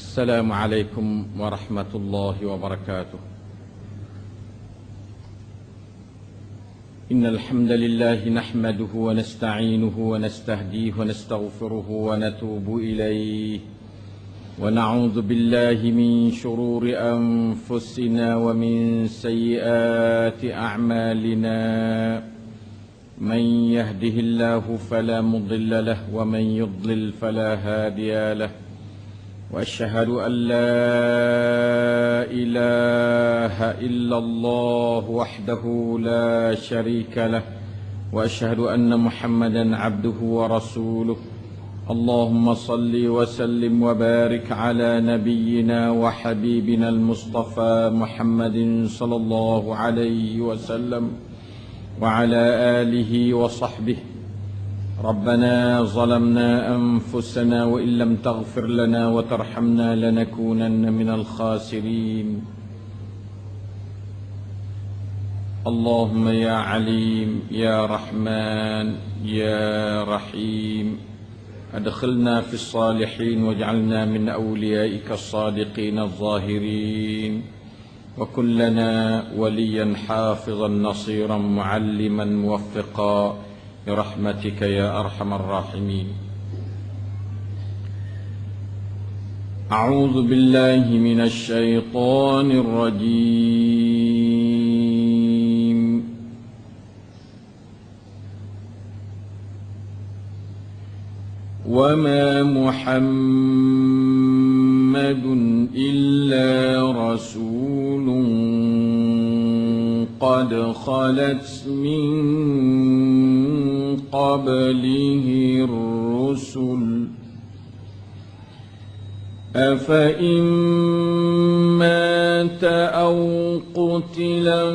السلام عليكم ورحمة الله وبركاته. إن الحمد لله نحمده ونستعينه ونستهديه ونستغفره ونتوب إليه. ونعوذ بالله من شرور أنفسنا ومن سيئات أعمالنا. من يهده الله فلا مضل له ومن يضلل فلا هادي له. وأشهد أن لا إله إلا الله وحده لا شريك له وأشهد أن محمدا عبده ورسوله. اللهم صل وسلم وبارك على نبينا وحبيبنا المصطفى محمد صلى الله عليه وسلم وعلى آله وصحبه. ربنا ظلمنا أنفسنا وإن لم تغفر لنا وترحمنا لنكونن من الخاسرين. اللهم يا عليم يا رحمن يا رحيم. أدخلنا في الصالحين واجعلنا من أوليائك الصادقين الظاهرين. وكن لنا وليا حافظا نصيرا معلما موفقا. برحمتك يا أرحم الراحمين. أعوذ بالله من الشيطان الرجيم. وما محمد إلا رسول قد خلت من قبله الرسل. أفإن مات أو قتلا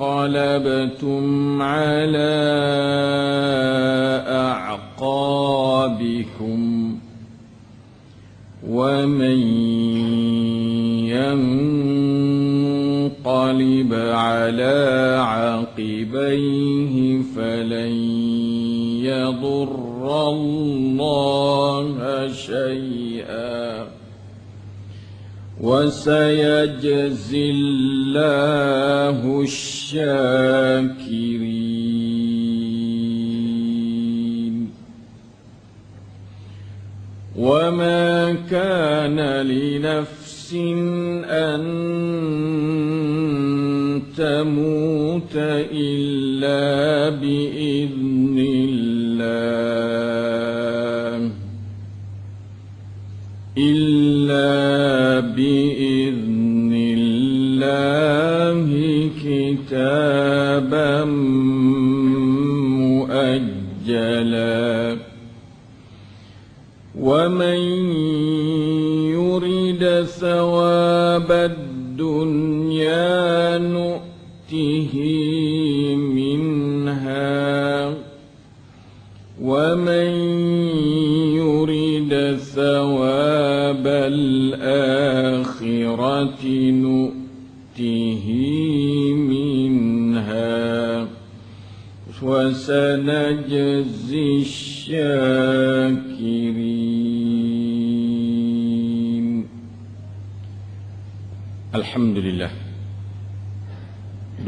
انقلبتم على أعقابكم ومن على عقبيه فلن يضر الله شيئا. وسيجزي الله الشاكرين. وما كان لنفس أن تموت إلا بإذن الله. إلا بإذن الله كتابا مؤجلا. ومن يرد ثواب الدنيا نؤته منها ومن يرد ثواب الآخرة نؤته منها وسنجزي الشاكرين. الحمد لله.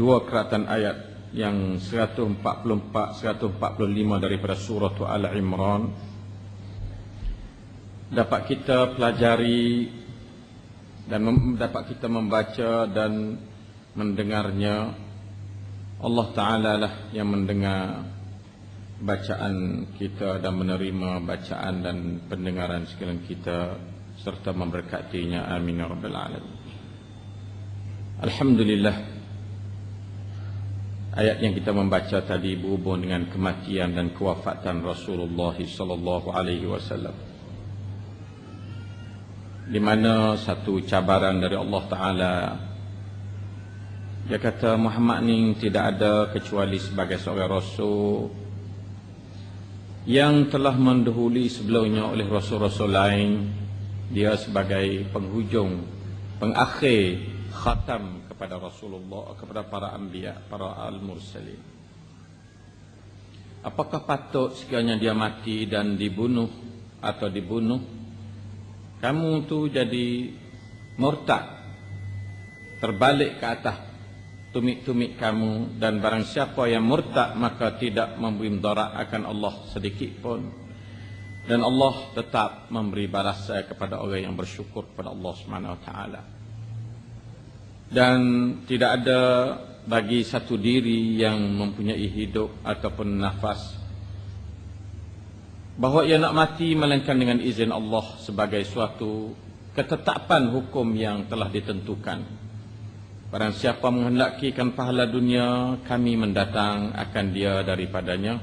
Dua keratan ayat yang 144 145 daripada surah Al Imran dapat kita pelajari dan dapat kita membaca dan mendengarnya. Allah Taala lah yang mendengar bacaan kita dan menerima bacaan dan pendengaran sekalian kita serta memberkatinya. Amin ya rabbal alamin. Alhamdulillah Ayat yang kita membaca tadi berhubung dengan kematian dan kewafatan Rasulullah sallallahu alaihi wasallam. Di mana satu cabaran dari Allah Taala dia kata Muhammad ni tidak ada kecuali sebagai seorang rasul yang telah mendahului sebelumnya oleh rasul-rasul lain dia sebagai penghujung pengakhir khatam kepada Rasulullah kepada para anbiya para al-mursalin. Apakah patut sekiranya dia mati dan dibunuh atau dibunuh? Kamu tu jadi murtad terbalik ke atas tumit-tumit kamu dan barang siapa yang murtad maka tidak memberi mudarat akan Allah sedikit pun. Dan Allah tetap memberi balasan kepada orang yang bersyukur kepada Allah Subhanahu wa taala dan tidak ada bagi satu diri yang mempunyai hidup ataupun nafas bahawa ia nak mati melainkan dengan izin Allah sebagai suatu ketetapan hukum yang telah ditentukan. Barang siapa menghendakikan pahala dunia, kami mendatang akan dia daripadanya.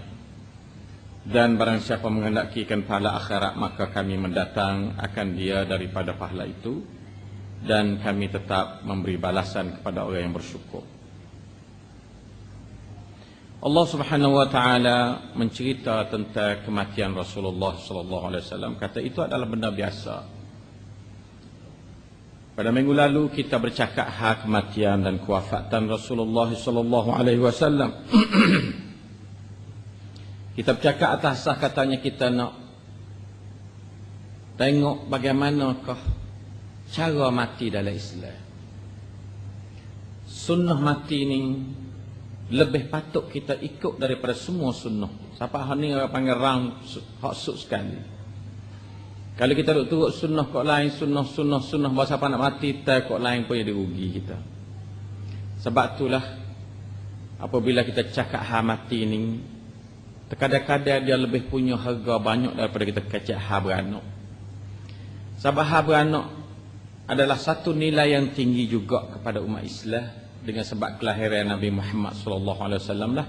Dan barang siapa menghendakikan pahala akhirat, maka kami mendatang akan dia daripada pahala itu. Dan kami tetap memberi balasan kepada orang yang bersyukur. Allah Subhanahu wa taala mencerita tentang kematian Rasulullah sallallahu alaihi wasallam kata itu adalah benda biasa. Pada minggu lalu kita bercakap hak kematian dan kewafatan Rasulullah sallallahu alaihi wasallam. kita bercakap atas sah katanya kita nak tengok bagaimanakah cara mati dalam Islam. Sunnah mati ni lebih patut kita ikut daripada semua sunnah. Siapa hal ni orang panggil rang hak suk sekali. Kalau kita duk turut sunnah kok lain, sunnah, sunnah, sunnah, bahasa apa nak mati, tak kok lain pun jadi rugi kita. Sebab itulah, apabila kita cakap ha mati ni, terkadang-kadang dia lebih punya harga banyak daripada kita kacak ha beranak. Sebab ha beranak adalah satu nilai yang tinggi juga kepada umat Islam dengan sebab kelahiran Nabi Muhammad sallallahu alaihi wasallam lah.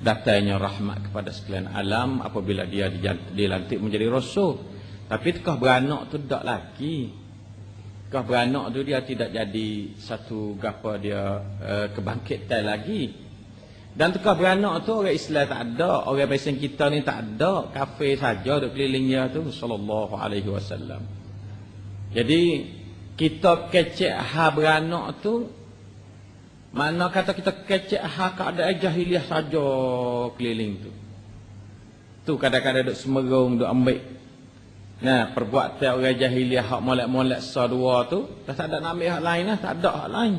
Datanya rahmat kepada sekalian alam apabila dia dilantik menjadi rasul. Tapi tekah beranak tu tak lagi tekah beranak tu dia tidak jadi satu gapa dia uh, kebangkitan lagi. Dan tekah beranak tu orang Islam tak ada orang biasa kita ni tak ada kafir saja duk keliling dia tu sallallahu alaihi wasallam. Jadi kita kecek ha beranak tu mana kata kita kecek hak ada jahiliah saja keliling tu. Tu kadang-kadang duk semerung, duk ambil. Nah, perbuatan orang jahiliah hak molek-molek sa dua tu, dah tak ada nak ambil hak lain lah, tak ada hak lain.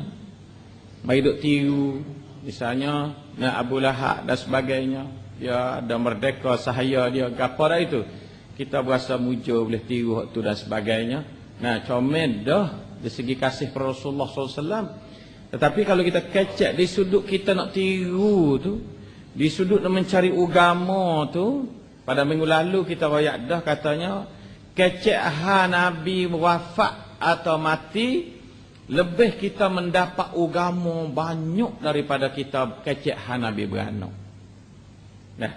Mai duk tiru, misalnya nah Abu Lahab dan sebagainya. Dia ada merdeka sahaya dia gapo dah itu. Kita berasa mujur boleh tiru hak tu dan sebagainya. Nah, comel dah dari segi kasih Rasulullah sallallahu alaihi wasallam. Tetapi kalau kita kecek di sudut kita nak tiru tu, di sudut nak mencari agama tu, pada minggu lalu kita royak dah katanya, kecek ha Nabi wafat atau mati, lebih kita mendapat agama banyak daripada kita kecek ha Nabi beranak. Nah,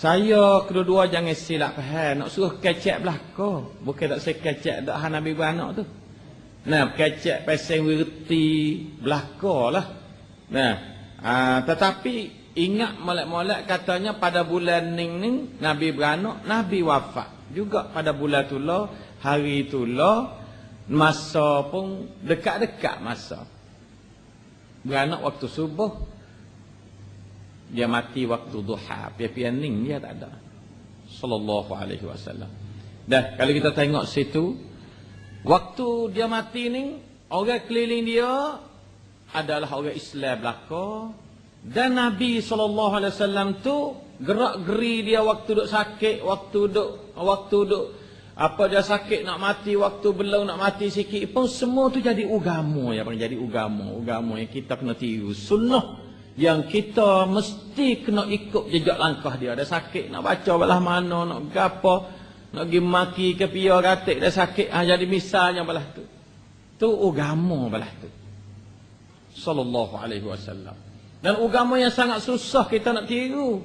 saya kedua-dua jangan silap faham, nak suruh kecek belakang. Bukan tak saya kecek dak ha Nabi beranak tu. Nah, kecek peseng wirti belaka lah. Nah, aa, tetapi ingat molek-molek katanya pada bulan ning ning Nabi beranak, Nabi wafat. Juga pada bulan tu lah, hari tu lah, masa pun dekat-dekat masa. Beranak waktu subuh, dia mati waktu duha. Pian-pian ning dia tak ada. Sallallahu alaihi wasallam. Dah, kalau kita tengok situ, Waktu dia mati ni, orang keliling dia adalah orang Islam belaka. Dan Nabi SAW tu gerak-geri dia waktu duk sakit, waktu duk, waktu duk, apa dia sakit nak mati, waktu belum nak mati sikit pun semua tu jadi ugamu ya, jadi ugamu, ugamu yang kita kena tiru. Sunnah yang kita mesti kena ikut jejak langkah dia. Ada sakit nak baca belah mana, nak gapo, nak pergi maki ke pia katik dah sakit. Ha, jadi misalnya belah tu. Tu agama belah tu. Sallallahu alaihi wasallam. Dan agama yang sangat susah kita nak tiru.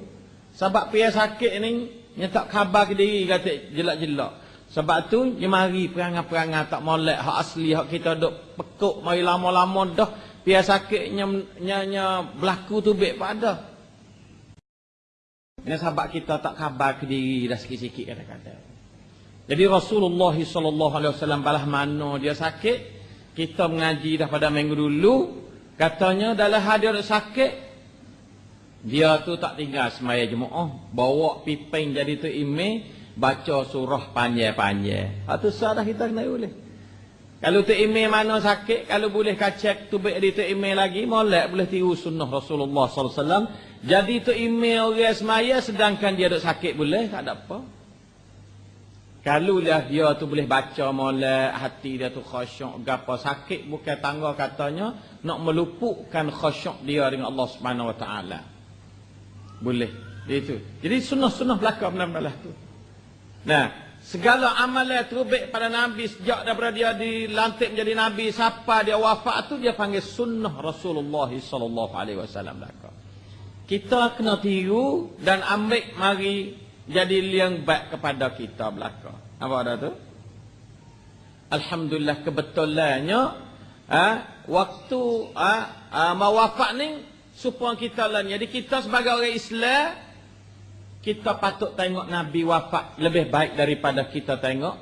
Sebab pia sakit ni, dia tak khabar ke diri katik jelak-jelak. Sebab tu, dia mari perangai-perangai tak molek. Hak asli, hak kita duk pekuk, mari lama-lama dah. Pia sakitnya nya, berlaku tu baik pada. Ini sebab kita tak khabar ke diri dah sikit-sikit kata-kata. Jadi Rasulullah wasallam balah mana dia sakit, kita mengaji dah pada minggu dulu, katanya dalam hadir sakit dia tu tak tinggal semaya jemaah, bawa piping jadi tu ime, baca surah panjang-panjang. Ha tu sah dah kita kena boleh. Kalau tu email mana sakit, kalau boleh kacak tu baik di tu email lagi, molek boleh tiru sunnah Rasulullah wasallam. Jadi tu email orang semaya sedangkan dia duk sakit boleh, tak ada apa. Kalau lah dia tu boleh baca molek, hati dia tu khusyuk, gapo sakit bukan tangga katanya nak melupukkan khusyuk dia dengan Allah Subhanahu Wa Taala. Boleh. Itu. Jadi sunnah-sunnah belaka benar-benar tu. Nah, segala amalan terbaik pada Nabi sejak daripada dia dilantik menjadi Nabi siapa dia wafat tu dia panggil sunnah Rasulullah sallallahu alaihi wasallam belaka. Kita kena tiru dan ambil mari jadi liang baik kepada kita belaka. Apa ada tu? Alhamdulillah kebetulannya ha, waktu ha, ha, mau wafat ni supaya kita lah jadi kita sebagai orang Islam kita patut tengok Nabi wafat lebih baik daripada kita tengok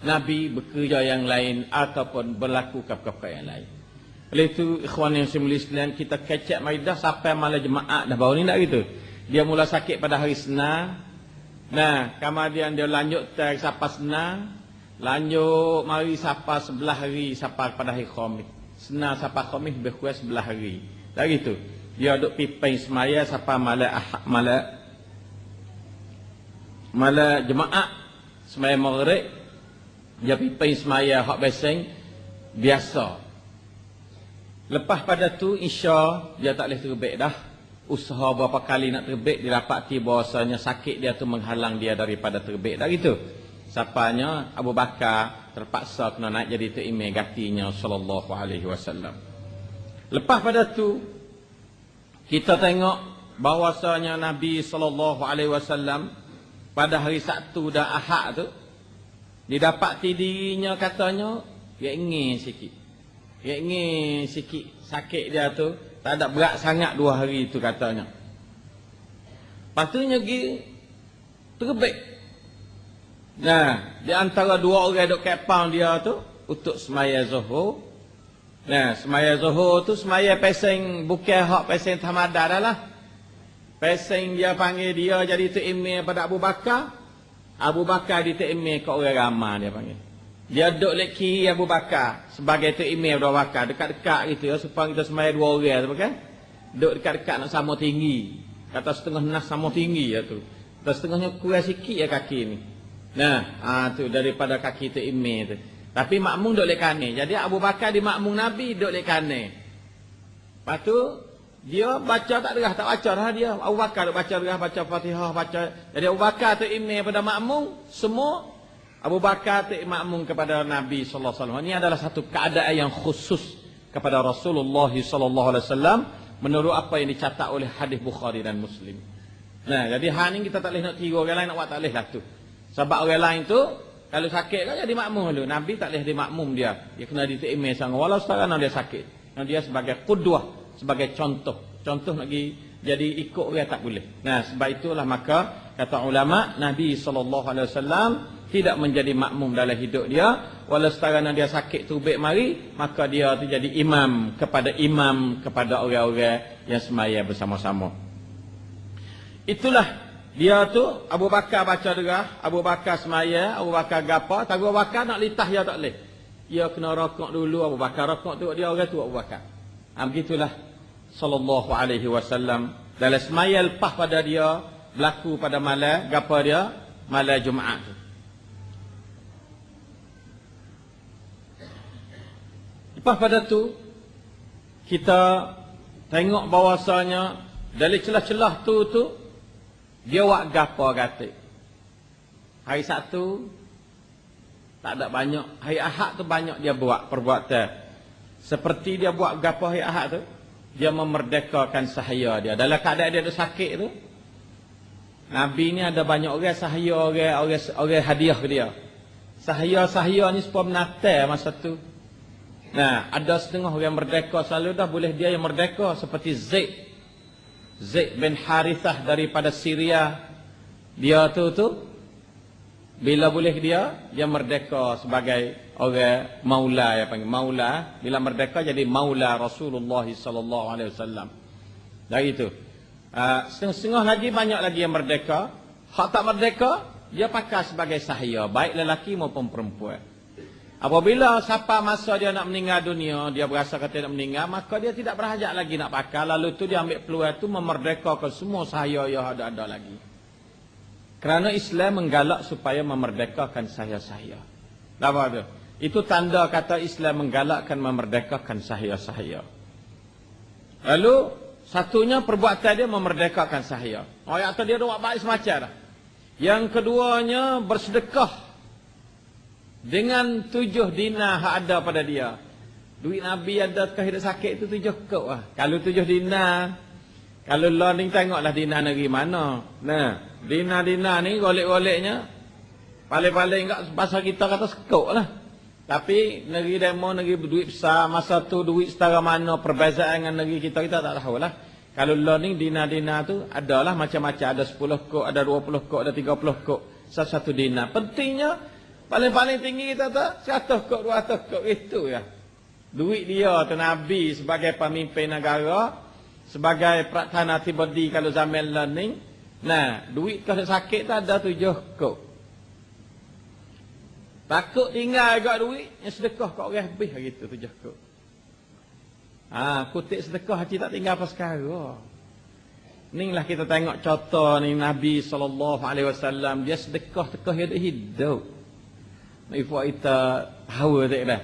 Nabi bekerja yang lain ataupun berlaku apa-apa yang lain. Oleh itu ikhwan yang semula Islam kita kecek maidah sampai malam jemaah dah baru ni nak gitu. Dia mula sakit pada hari Senin, Nah, kemudian dia lanjut tak sapa senang. Lanjut mari sapa sebelah hari sapa pada hari khamis. Senang sapa khamis kurang sebelah hari. Dah gitu. Dia duk pipai semaya sapa malam malam malam jemaah semaya maghrib. Dia pipai semaya hak beseng biasa. Lepas pada tu insya dia tak boleh terbit dah usaha berapa kali nak terbit didapati bahasanya sakit dia tu menghalang dia daripada terbit dah gitu sapanya Abu Bakar terpaksa kena naik jadi tu imam gatinya sallallahu alaihi wasallam lepas pada tu kita tengok bahwasanya Nabi sallallahu alaihi wasallam pada hari Sabtu dan Ahad tu didapati dirinya katanya dia ingin sikit dia ingin sikit sakit dia tu tak ada berat sangat dua hari itu katanya. Patutnya pergi terbit. Nah, di antara dua orang duk kepang dia tu untuk semaya zuhur. Nah, semaya zuhur tu semaya pesing bukan hak pesing tamada dah lah. Pesing dia panggil dia jadi imam pada Abu Bakar. Abu Bakar di tu imam ke orang ramai dia panggil. Dia duduk lek kiri Abu Bakar sebagai tu imam Abu Bakar dekat-dekat gitu ya supaya kita semaya dua orang tu kan. Duduk dekat-dekat nak sama tinggi. Kata setengah nas sama tinggi ya tu. Kata setengahnya kurang sikit ya kaki ni. Nah, ah tu daripada kaki imam tu. Tapi makmum duduk lek kanan. Jadi Abu Bakar di makmum Nabi duduk lek kanan. Lepas tu dia baca tak derah tak baca dah dia. Abu Bakar duk baca derah baca Fatihah baca. Jadi Abu Bakar tu imam pada makmum semua Abu Bakar itu makmum kepada Nabi sallallahu alaihi wasallam. Ini adalah satu keadaan yang khusus kepada Rasulullah sallallahu alaihi wasallam menurut apa yang dicatat oleh hadis Bukhari dan Muslim. Nah, jadi hal ini kita tak boleh nak tiru orang lain nak buat tak boleh lah tu. Sebab orang lain tu kalau sakit kan jadi makmum dulu. Nabi tak boleh jadi makmum dia. Dia kena diterima sangat walau sekarang dia sakit. Dia sebagai qudwah, sebagai contoh. Contoh lagi jadi ikut orang tak boleh. Nah, sebab itulah maka kata ulama Nabi sallallahu alaihi wasallam tidak menjadi makmum dalam hidup dia. Walau sekarang dia sakit tubik mari maka dia tu jadi imam kepada imam kepada orang-orang yang semaya bersama-sama. Itulah dia tu Abu Bakar baca derah Abu Bakar semaya Abu Bakar gapa. Tak Abu Bakar nak litah dia tak boleh. Dia kena rokok dulu Abu Bakar rokok tu dia orang tu Abu Bakar. Ha, begitulah sallallahu alaihi wasallam dalam semaya lepas pada dia berlaku pada malam gapa dia malam Jumaat tu Lepas pada tu kita tengok bahawasanya dari celah-celah tu tu dia buat gapo kata. Hari satu tak ada banyak. Hari Ahad tu banyak dia buat perbuatan. Seperti dia buat gapo hari Ahad tu dia memerdekakan sahaya dia. Dalam keadaan dia ada sakit tu Nabi ni ada banyak orang sahaya orang orang, orang hadiah ke dia. Sahaya-sahaya ni supaya menatai masa tu. Nah, ada setengah orang merdeka selalu dah boleh dia yang merdeka seperti Zaid. Zaid bin Harithah daripada Syria. Dia tu tu bila boleh dia dia merdeka sebagai orang maula ya panggil maula bila merdeka jadi maula Rasulullah sallallahu alaihi wasallam. Dari itu. Uh, setengah-setengah lagi banyak lagi yang merdeka. Hak tak merdeka dia pakai sebagai sahaya, baik lelaki maupun perempuan. Apabila siapa masa dia nak meninggal dunia, dia berasa kata nak meninggal, maka dia tidak berhajat lagi nak pakai. Lalu tu dia ambil peluang tu memerdekakan semua sahaya yang ada-ada lagi. Kerana Islam menggalak supaya memerdekakan sahaya-sahaya. Apa tu? Itu tanda kata Islam menggalakkan memerdekakan sahaya-sahaya. Lalu satunya perbuatan dia memerdekakan sahaya. Oh, yang dia buat baik semacam dah. Yang keduanya bersedekah dengan tujuh dinar yang ada pada dia. Duit Nabi ada kehidupan sakit itu tujuh kok lah. Kalau tujuh dinar, kalau ni tengoklah dinar negeri mana. Nah, dinar-dinar ni golek-goleknya, paling-paling enggak bahasa kita kata sekok lah. Tapi negeri demo, negeri berduit besar, masa tu duit setara mana perbezaan dengan negeri kita, kita tak tahu lah. Kalau lo ni dinar-dinar tu, adalah macam-macam. Ada sepuluh kok, ada dua puluh kok, ada tiga puluh kok. Satu-satu dinar. Pentingnya, Paling-paling tinggi kita tak? 100 kok, 200 kok itu ya. Duit dia tu Nabi sebagai pemimpin negara, sebagai Pratana Tibodi kalau zaman learning. Nah, duit kalau sakit tak ada tujuh kok. Takut tinggal agak duit, yang sedekah kok orang habis gitu tujuh kok. Ah, kutip sedekah hati tak tinggal apa sekarang. Inilah kita tengok contoh ni Nabi SAW. Dia sedekah tekah hidup-hidup. Ibu kita hawa tak dah.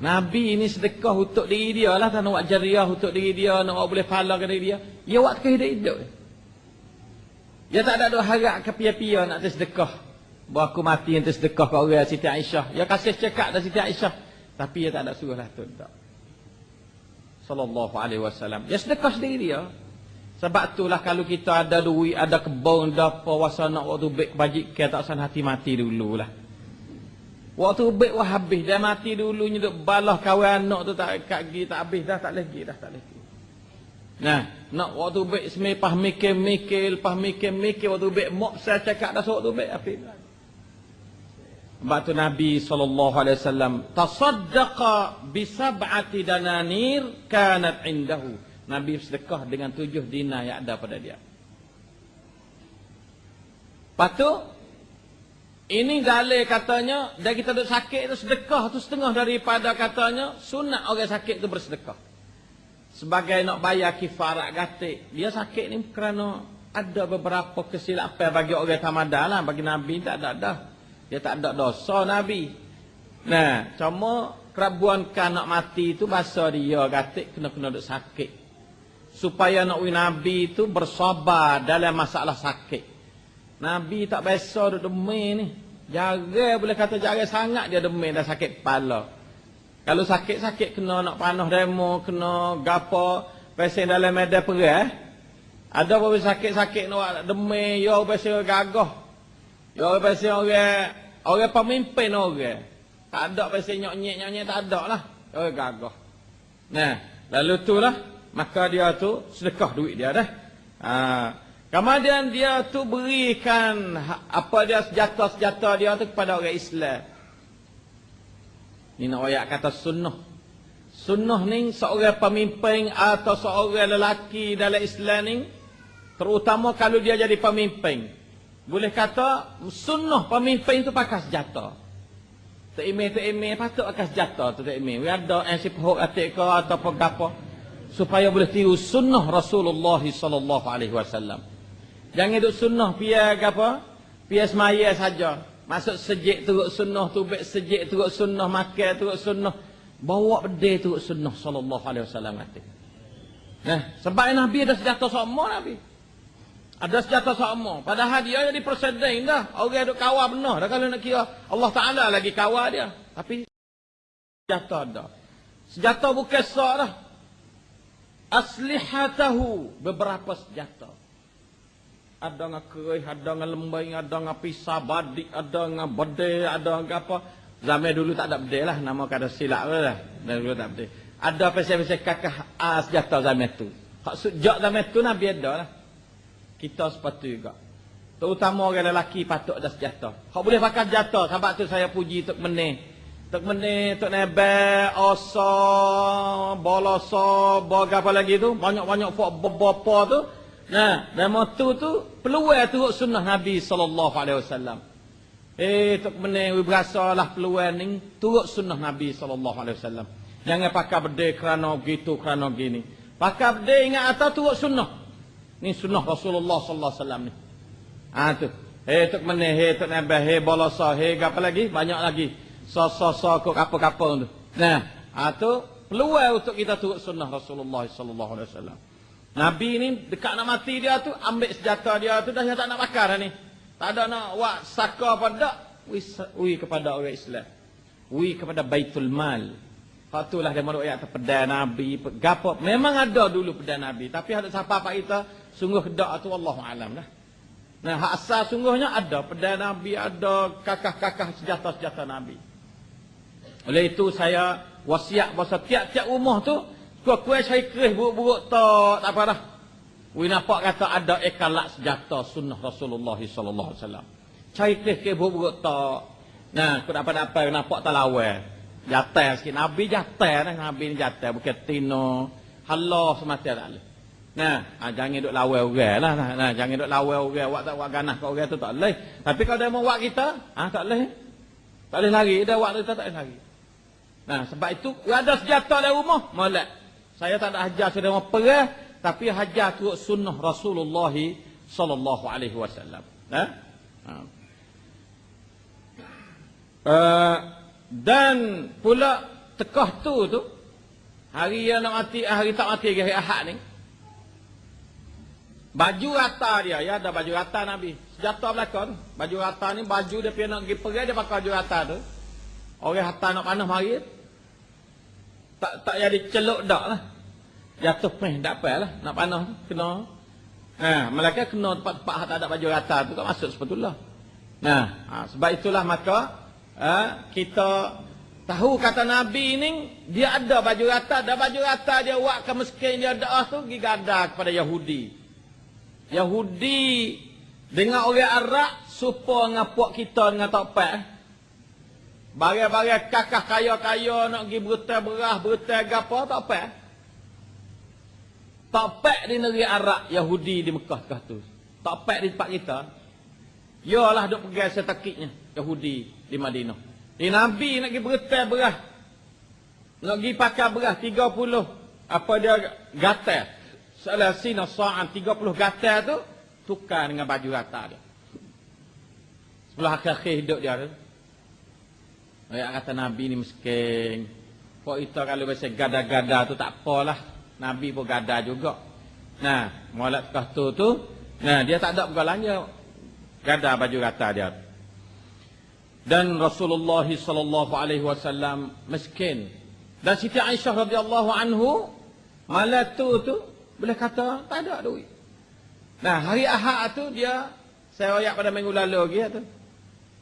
Nabi ini sedekah untuk diri dia lah. Tak nak buat jariah untuk diri dia. Nak buat boleh pahala ke diri dia. Dia buat kehidup-hidup. Dia tak ada dua harap ke pia-pia nak tersedekah. Bahawa aku mati yang tersedekah ke orang Siti Aisyah. Dia kasih cekak dari Siti Aisyah. Tapi dia tak ada suruh lah tu. Tak. Sallallahu alaihi wasallam. Dia sedekah sendiri dia. Sebab itulah kalau kita ada duit, ada kebun, ada apa, wasa nak waktu baik bajik, kita tak sana hati mati dululah. Waktu baik wah habis dia mati dulu nyeduk balah kawan anak tu tak kaki tak habis dah tak lagi dah tak lagi. Nah, nak waktu baik semepah mikir-mikir, lepas mikir-mikir waktu baik mok saya cakap dah waktu baik apa Sebab tu Nabi SAW Tasaddaqa bisab'ati dananir kanat indahu. Nabi sedekah dengan tujuh dinar yang ada pada dia. Lepas tu ini dalil katanya, dan kita duduk sakit itu sedekah tu setengah daripada katanya, sunat orang sakit itu bersedekah. Sebagai nak bayar kifarat gatik. Dia sakit ni kerana ada beberapa kesilapan bagi orang tamadah lah. Bagi Nabi tak ada dah. Dia tak ada dosa Nabi. Nah, cuma kerabuan kan nak mati itu bahasa dia gatik kena-kena duduk sakit. Supaya nak Nabi itu bersabar dalam masalah sakit. Nabi tak biasa duduk demi ni. Jaga boleh kata jaga sangat dia demi dah sakit kepala. Kalau sakit-sakit kena nak panah demo, kena gapo, pesen dalam medan perang. Eh? Ada apa sakit-sakit nak demi, yo pesen gagah. Yo pesen orang orang pemimpin orang. Tak ada pesen nyok-nyek-nyok tak ada lah. Yo gagah. Nah, lalu tu lah maka dia tu sedekah duit dia dah. Ha, Kemudian dia tu berikan ha- apa dia senjata-senjata dia tu kepada orang Islam. Ini nak ayat kata sunnah. Sunnah ni seorang pemimpin atau seorang lelaki dalam Islam ni terutama kalau dia jadi pemimpin. Boleh kata sunnah pemimpin tu pakai senjata. Tak ime tak ime patut pakai senjata tu tak ime. Ada yang si pohok atik ke atau apa supaya boleh tiru sunnah Rasulullah sallallahu alaihi wasallam. Jangan duduk sunnah pia ke apa? Pia semaya saja. Masuk sejik turut sunnah tu, baik sejik turut sunnah, makan turut sunnah. Bawa bedil turut sunnah sallallahu alaihi wasallam kata. Nah, sebab Nabi ada senjata sama Nabi. Ada senjata sama. Padahal dia jadi presiden dah. Orang duk kawal benar dah kalau nak kira Allah Taala lagi kawal dia. Tapi senjata ada. Senjata bukan sah dah. Aslihatahu beberapa senjata ada nga kerih, ada nga lembing, ada nga pisah badik, ada nga bedil, ada nga apa. Zaman dulu tak ada bedil lah, nama kata silap lah. Dulu tak bedil. Ada pasal-pasal kakak ah, sejata zaman tu. Hak sejak zaman tu Nabi ada lah. Kita sepatu juga. Terutama orang lelaki patut ada sejata. Hak boleh pakai sejata, sebab tu saya puji Tok Menih. Tok Menih, Tok Nebe, Oso, Boloso, Boga apa lagi tu. Banyak-banyak fok bapa tu. Nah, dan motu tu peluang tu sunnah Nabi sallallahu alaihi wasallam. Eh, tok meneh we berasa lah peluang ni turut sunnah Nabi sallallahu alaihi wasallam. Jangan pakai berde kerana gitu kerana gini. Pakai berde ingat atas turut sunnah. Ni sunnah Rasulullah sallallahu alaihi wasallam ni. Ah tu. Eh tok meneh he tok nambah he bolasa he apa lagi? Banyak lagi. So so so kok apa-apa tu. Nah, ah tu peluang untuk kita turut sunnah Rasulullah sallallahu alaihi wasallam. Nabi ni dekat nak mati dia tu ambil senjata dia tu dah tak nak bakar dah ni. Tak ada nak buat saka pada wi kepada orang Islam. Wi kepada Baitul Mal. Patulah dia mahu ayat pedai Nabi. Gapo memang ada dulu pedai Nabi. Tapi ada siapa apa kita sungguh kedak tu Allah alam dah. Nah, hak asal sungguhnya ada pedai Nabi, ada kakah-kakah senjata-senjata Nabi. Oleh itu saya wasiat bahasa tiap-tiap rumah tu kuat-kuat saya kerih buruk-buruk tak, tak apa dah. We nampak kata ada ekalat senjata sunnah Rasulullah sallallahu alaihi wasallam. Cai ke ke buruk tak. Nah, kau dapat apa nampak tak lawa. Jatah sikit Nabi jatah dah Nabi ni jatah bukan tino. Allah semata tak boleh. Nah, ah, jangan duk lawa orang lah. Nah, nah, jangan duk lawa orang. Wak tak wak ganah kau orang tu tak boleh. Tapi kalau dia mau wak kita, ah tak boleh. Tak boleh lari. Dia wak kita tak boleh lari. Nah, sebab itu ada senjata dalam rumah, molek. Saya tak ada ajar sudah mau perah tapi hajar tu sunnah Rasulullah sallallahu alaihi wasallam. Ha? ha? Uh, dan pula tekah tu tu hari yang nak mati hari tak mati hari Ahad ni. Baju rata dia ya ada baju rata Nabi. Sejata belakang baju rata ni baju dia pergi nak pergi dia pakai baju rata tu. Orang harta nak panah mari tak tak jadi celuk dak lah. Jatuh peh tak apa lah nak panah kena. Ha malaikat kena tempat-tempat tak ada baju rata tu tak masuk sebetulnya nah ha, sebab itulah maka ha, kita tahu kata nabi ni dia ada baju rata ada baju rata dia buat ke miskin dia doa tu pergi gada kepada Yahudi. Yahudi dengan orang Arab supo ngapuk kita dengan topek Bagai-bagai kakak kaya-kaya nak pergi berutai berah, berutai gapo, tak apa. Tak pek di negeri Arab Yahudi di Mekah kah tu. Tak pek di tempat kita. Yalah duk pegang setakiknya Yahudi di Madinah. Di Nabi nak pergi bertai berah. Nak pergi pakai berah 30 apa dia gatal. Salah sina sa'an 30 gatal tu tukar dengan baju rata dia. Sebelah akhir-akhir hidup dia tu. Ayat kata Nabi ni miskin. Kok itu kalau biasa gada-gada tu tak apalah. Nabi pun gada juga. Nah, mualat kah tu tu, nah dia tak ada pegalanya gada baju rata dia. Dan Rasulullah sallallahu alaihi wasallam miskin. Dan Siti Aisyah radhiyallahu anhu malat tu tu boleh kata tak ada duit. Nah, hari Ahad tu dia saya ayat pada minggu lalu lagi tu.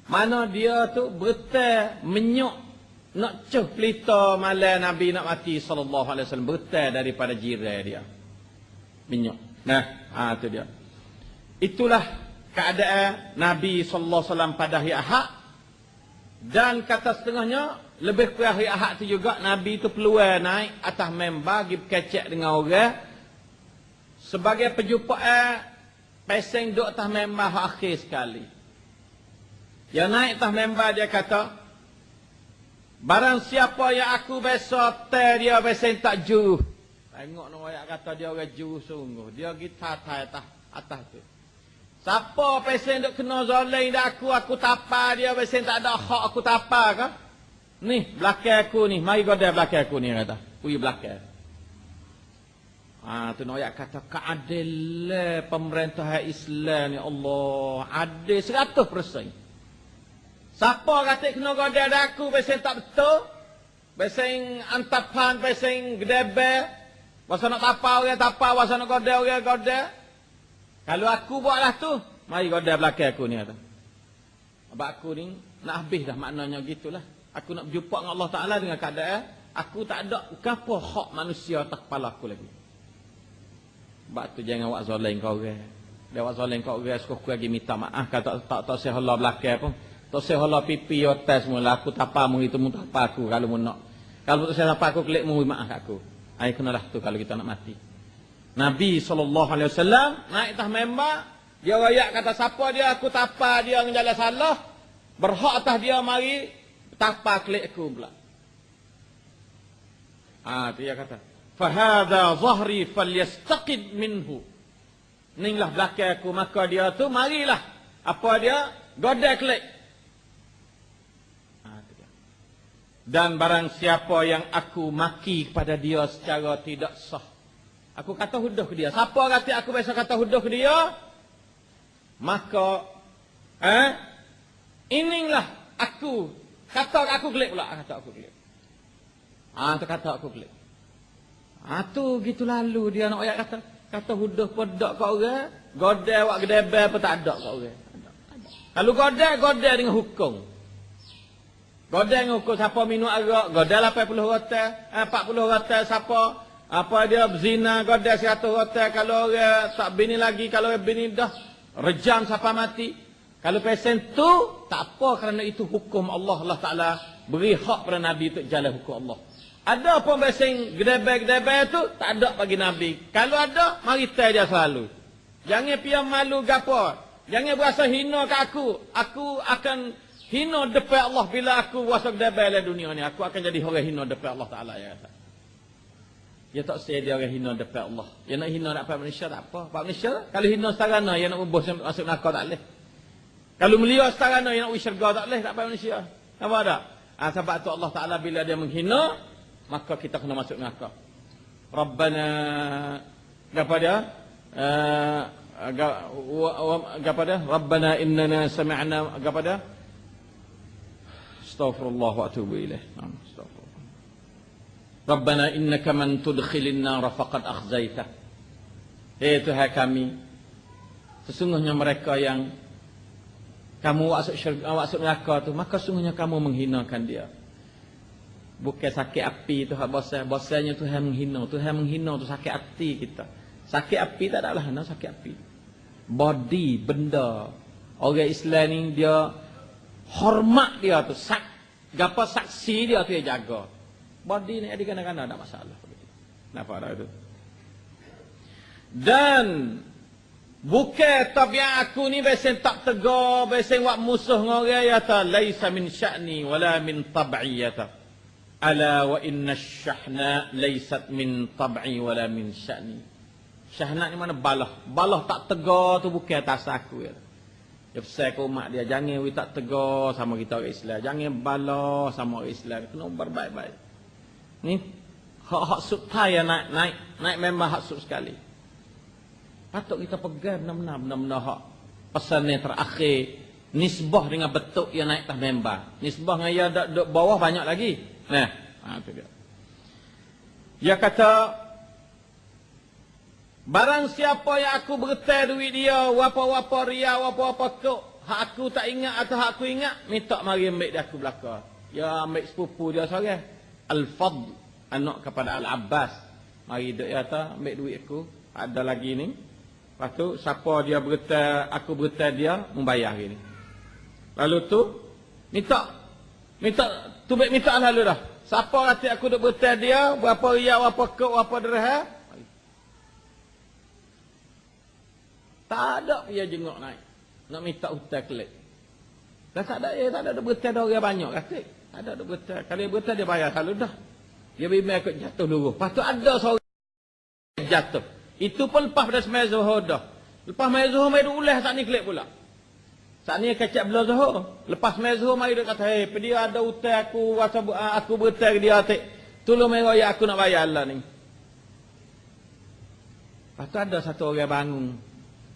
Mana dia tu bertai menyok nak cuh pelita malam Nabi nak mati sallallahu alaihi wasallam bertai daripada jiran dia. Minyak. Nah, ha tu dia. Itulah keadaan Nabi sallallahu alaihi wasallam pada hari Ahad. Dan kata setengahnya lebih kurang hari Ahad tu juga Nabi tu peluang naik atas member pergi berkecek dengan orang sebagai perjumpaan peseng duk atas member akhir sekali. Yang naik atas member dia kata, Barang siapa yang aku besok teh dia besok tak ju. Tengok nak ayat kata dia orang ju sungguh. Dia kita atas atas tu. Siapa pesen duk kena zalim dak aku aku tapa dia pesen tak ada hak aku tapa ke? Ni belakang aku ni, mari goda belakang aku ni kata. Ui belakang. Ah tu nak ayat kata keadilan pemerintah Islam ni Allah adil 100%. Siapa kata kena goda aku besen tak betul? Besen antapan, besen gedebe. Masa nak tapa orang tapa, masa nak goda orang goda. Kalau aku buatlah tu, mari goda belakang aku ni kata. Sebab aku ni nak habis dah maknanya gitulah. Aku nak berjumpa dengan Allah Ta'ala dengan keadaan. Aku tak ada apa hak manusia atas kepala aku lagi. Sebab tu jangan buat zalim kau orang. Dia buat zalim kau orang, suka lagi minta maaf. Kata tak tak, tak sehala belakang pun. Tak saya hala pipi yo tes mula aku tapa mu itu mu tapa aku kalau mu nak. Kalau tak saya tapa aku klik mu maaf aku. Ai kenalah tu kalau kita nak mati. Nabi sallallahu alaihi wasallam naik tah memba dia wayak kata siapa dia aku tapa dia yang jalan salah. Berhak atas dia mari tapa klik aku pula. Ah, dia kata, "Fahadha zahri falyastaqid minhu." Inilah belakang aku, maka dia tu marilah. Apa dia? Godek klik. Ah, Dan barang siapa yang aku maki kepada dia secara tidak sah. Aku kata huduh ke dia. Siapa kata aku biasa kata huduh ke dia? Maka, eh, inilah aku. Kata aku klik pula. Kata aku klik. Ah, tu kata aku klik. Ah, tu gitu lalu dia nak ayat kata. Kata huduh podak kau orang. Godel awak gedebel apa tak ada kau orang. Kalau godel, godel dengan hukum. Godel dengan hukum siapa minum arak. Godel 80 rotel. Eh, 40 rotel siapa. Apa dia berzina, godel 100 rotel. Kalau orang tak bini lagi, kalau orang bini dah. Rejam siapa mati. Kalau pesen tu, tak apa kerana itu hukum Allah. Allah Ta'ala beri hak pada Nabi untuk jalan hukum Allah. Ada pun besing gedebel-gedebel tu, tak ada bagi Nabi. Kalau ada, mari tell dia selalu. Jangan piam malu gapo. Jangan berasa hina ke aku. Aku akan hina depan Allah bila aku berasa gedebel dalam dunia ni. Aku akan jadi orang hina depan Allah Ta'ala. Ya, kata. Ya tak saya dia orang hina depan Allah. Ya nak hina nak manusia tak apa. Pak manusia kalau hina setarana ya nak ubus masuk nakal tak boleh. Kalau melihat setarana ya nak ubi syurga tak boleh tak apa manusia. Apa ada? Ha, sebab tu Allah Ta'ala bila dia menghina, maka kita kena masuk neraka. Rabbana apa dia? Uh, apa dia? Rabbana innana sami'na apa dia? Astaghfirullah wa atubu ilaih. Rabbana innaka man tudkhilin nar faqad akhzaita. Hei Tuhan kami, sesungguhnya mereka yang kamu masuk syurga, masuk neraka tu, maka sesungguhnya kamu menghinakan dia. Bukan sakit api tu hak bosan. Bosannya Tuhan menghina. Tuhan menghina tu sakit hati kita. Sakit api tak adalah nak sakit api. Body, benda. Orang Islam ni dia hormat dia tu. Sak, gapa saksi dia tu dia jaga. Body ni ada kadang-kadang ada masalah. Kenapa ada itu? Dan bukan tabiat aku ni besen tak tegar, besen buat musuh dengan orang ya ta laisa min sya'ni wala min tab'i ya ta. Ala wa inna syahna laysat min tab'i wala min sya'ni. Syahna ni mana balah. Balah tak tegar tu bukan atas aku. Ya. Pesan ke umat dia. Jangan we tak tegar sama kita orang Islam. Jangan balah sama orang Islam. Kena berbaik-baik. Ni hak-hak sub ya naik, naik. Naik memang hak sub sekali. Patut kita pegang benar-benar. Benar-benar hak pesan yang terakhir. Nisbah dengan betul yang naik tak member. Nisbah dengan yang bawah banyak lagi. Nah, ha, dia. Dia kata, barang siapa yang aku bertai duit dia, wapa-wapa ria, wapa-wapa kok, hak aku tak ingat atau hak aku ingat, minta mari ambil dia aku belakang. Ya ambil sepupu dia seorang. Al-Fadl, anak kepada Al-Abbas. Mari dia kata, ambil duit aku. Ada lagi ni. Lepas tu, siapa dia bertai, aku bertai dia, membayar ini. Lalu tu, minta, minta Tu baik minta lalu dah. Siapa kata aku duk bertai dia, berapa ria, berapa kok, berapa derah. Tak ada dia jenguk naik. Nak minta hutang kelik. Dan tak ada, dia tak ada duk bertai dia orang banyak kata. Tak ada bertai. Kalau dia bertai dia bayar selalu dah. Dia bimbing ikut jatuh dulu. Lepas tu ada seorang jatuh. Itu pun lepas pada semai zuhur dah. Lepas semai zuhur, mai ulah tak ni kelik pula. Saat ni kecap belah zuhur. Lepas main zuhur mari dia kata, "Hei, pergi ada hutang aku, rasa ah, aku berhutang dia atik. Tolong mai royak aku nak bayar Allah ni." Lepas ada satu orang bangun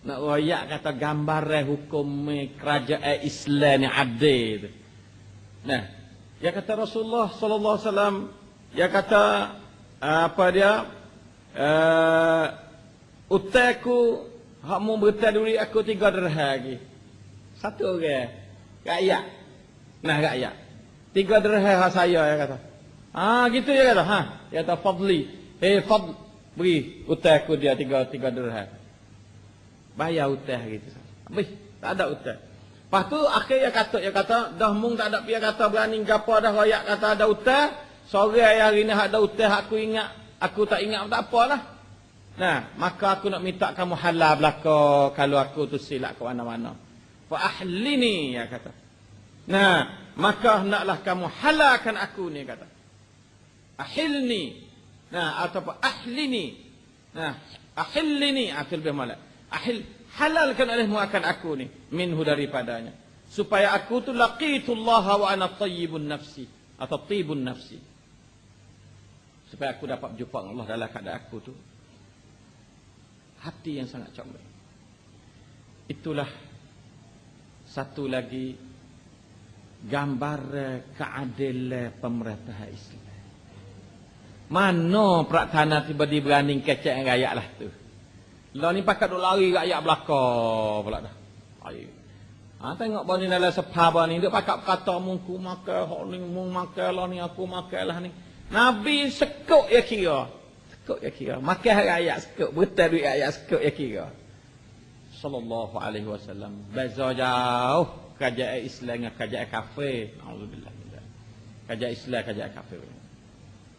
nak royak kata gambar eh, hukum kerajaan Islam ni adil. Nah, dia kata Rasulullah sallallahu alaihi wasallam, dia kata apa dia? Uh, utaku hak mu berhutang duit aku tiga dirham lagi. Satu orang. Rakyat. Nah rakyat. Tiga dirham saya ya kata. Ah gitu ya kata. Ha, dia kata fadli. Eh hey, fadl beri utang aku dia tiga tiga dirham. Bayar utang gitu. Habis tak ada utang. Lepas tu akhirnya kata ya kata dah mung tak ada dia kata berani gapo dah royak kata ada utang. Sore hari ni ada utang aku ingat aku tak ingat tak apalah. Nah, maka aku nak minta kamu halal belaka kalau aku tu silap ke mana-mana fa ahlini ya kata Nah, maka hendaklah kamu halalkan aku ni kata. Ahilni. Nah, atau apa? Ahlini. Nah, ahillini atil lebih malak. Ahil halalkan olehmu akan aku ni minhu daripadanya. Supaya aku tu laqitullah wa ana tayyibun nafsi atau tibun nafsi. Supaya aku dapat jumpa Allah dalam keadaan aku tu. Hati yang sangat comel. Itulah satu lagi gambar keadilan pemerintah Islam. Mana praktana tiba-tiba berani kecek rakyat lah tu lah ni pakat duk lari rakyat belakang pula dah. Ayo. Ha, tengok bani dalam sepah ni. Dia pakat kata mungku makan. Hak ni mung makan lah ni. Aku makan lah ni. Nabi sekuk ya kira. Sekuk ya kira. Makan rakyat sekuk. Betul duit rakyat sekuk ya kira. Sallallahu alaihi wasallam. Beza jauh. Kajak Islam dengan kajak kafir. Alhamdulillah. Kajak Islam, kajak kafir.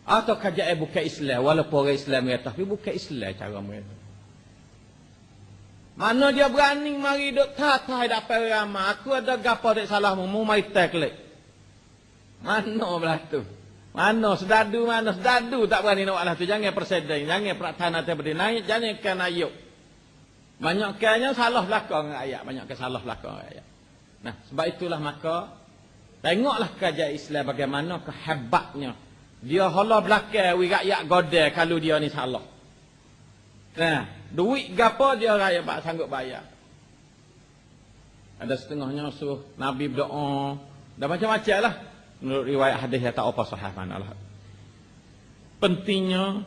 Atau kajak bukan Islam. Walaupun orang Islam ya. Tapi bukan Islam cara mereka. Mana dia berani mari duk tatai dapat ramah. Aku ada gapa dek salahmu. Mu mari teklik. Mana belah tu? Mana sedadu mana sedadu tak berani nak lah tu. Jangan persedai. Jangan perataan nanti berdiri naik. Jangan kan ayuk. Banyak kanya salah belakang ayat. Banyak ke salah belakang ayat. Nah sebab itulah maka. Tengoklah kerja Islam bagaimana kehebatnya. Dia hala belakang. Wi rakyat godel kalau dia ni salah. Nah, duit gapo dia raya pak sanggup bayar. Ada setengahnya suruh Nabi berdoa. Dah macam-macam lah. Menurut riwayat hadis yang tak apa sahih mana lah. Pentingnya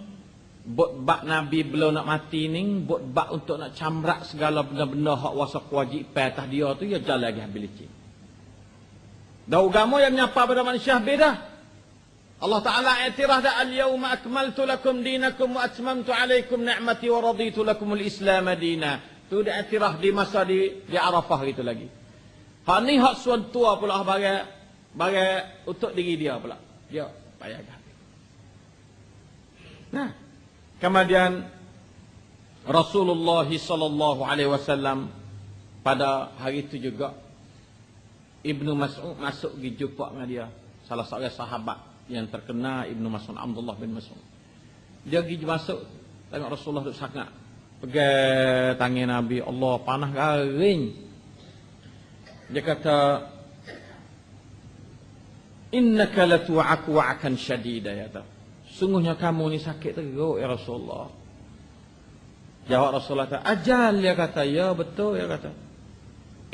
buat bak Nabi belum nak mati ni, buat bak untuk nak camrak segala benda-benda hak wasa wajib atas dia tu, ya jalan lagi habis licin. Dah agama yang menyapa pada manusia beda. Allah Ta'ala i'tirah dah al-yawma akmaltu lakum dinakum wa atmamtu alaikum ni'mati wa raditu lakum al-islam dina. Itu dia i'tirah di masa di, di Arafah itu lagi. Hak ni hak suan tua pula bagi, bagi untuk diri dia pula. Dia payah. Nah, kemudian Rasulullah sallallahu alaihi wasallam pada hari itu juga Ibnu Mas'ud masuk pergi jumpa dengan dia salah seorang sahabat yang terkena Ibnu Mas'ud Abdullah bin Mas'ud. Dia pergi masuk tengok Rasulullah duduk sangat. Pegang tangan Nabi Allah panah garing. Dia kata Innaka latu'aku wa'akan syadida ya ta. Sungguhnya kamu ni sakit teruk ya Rasulullah. Jawab Rasulullah kata, ajal dia kata, ya betul ya kata.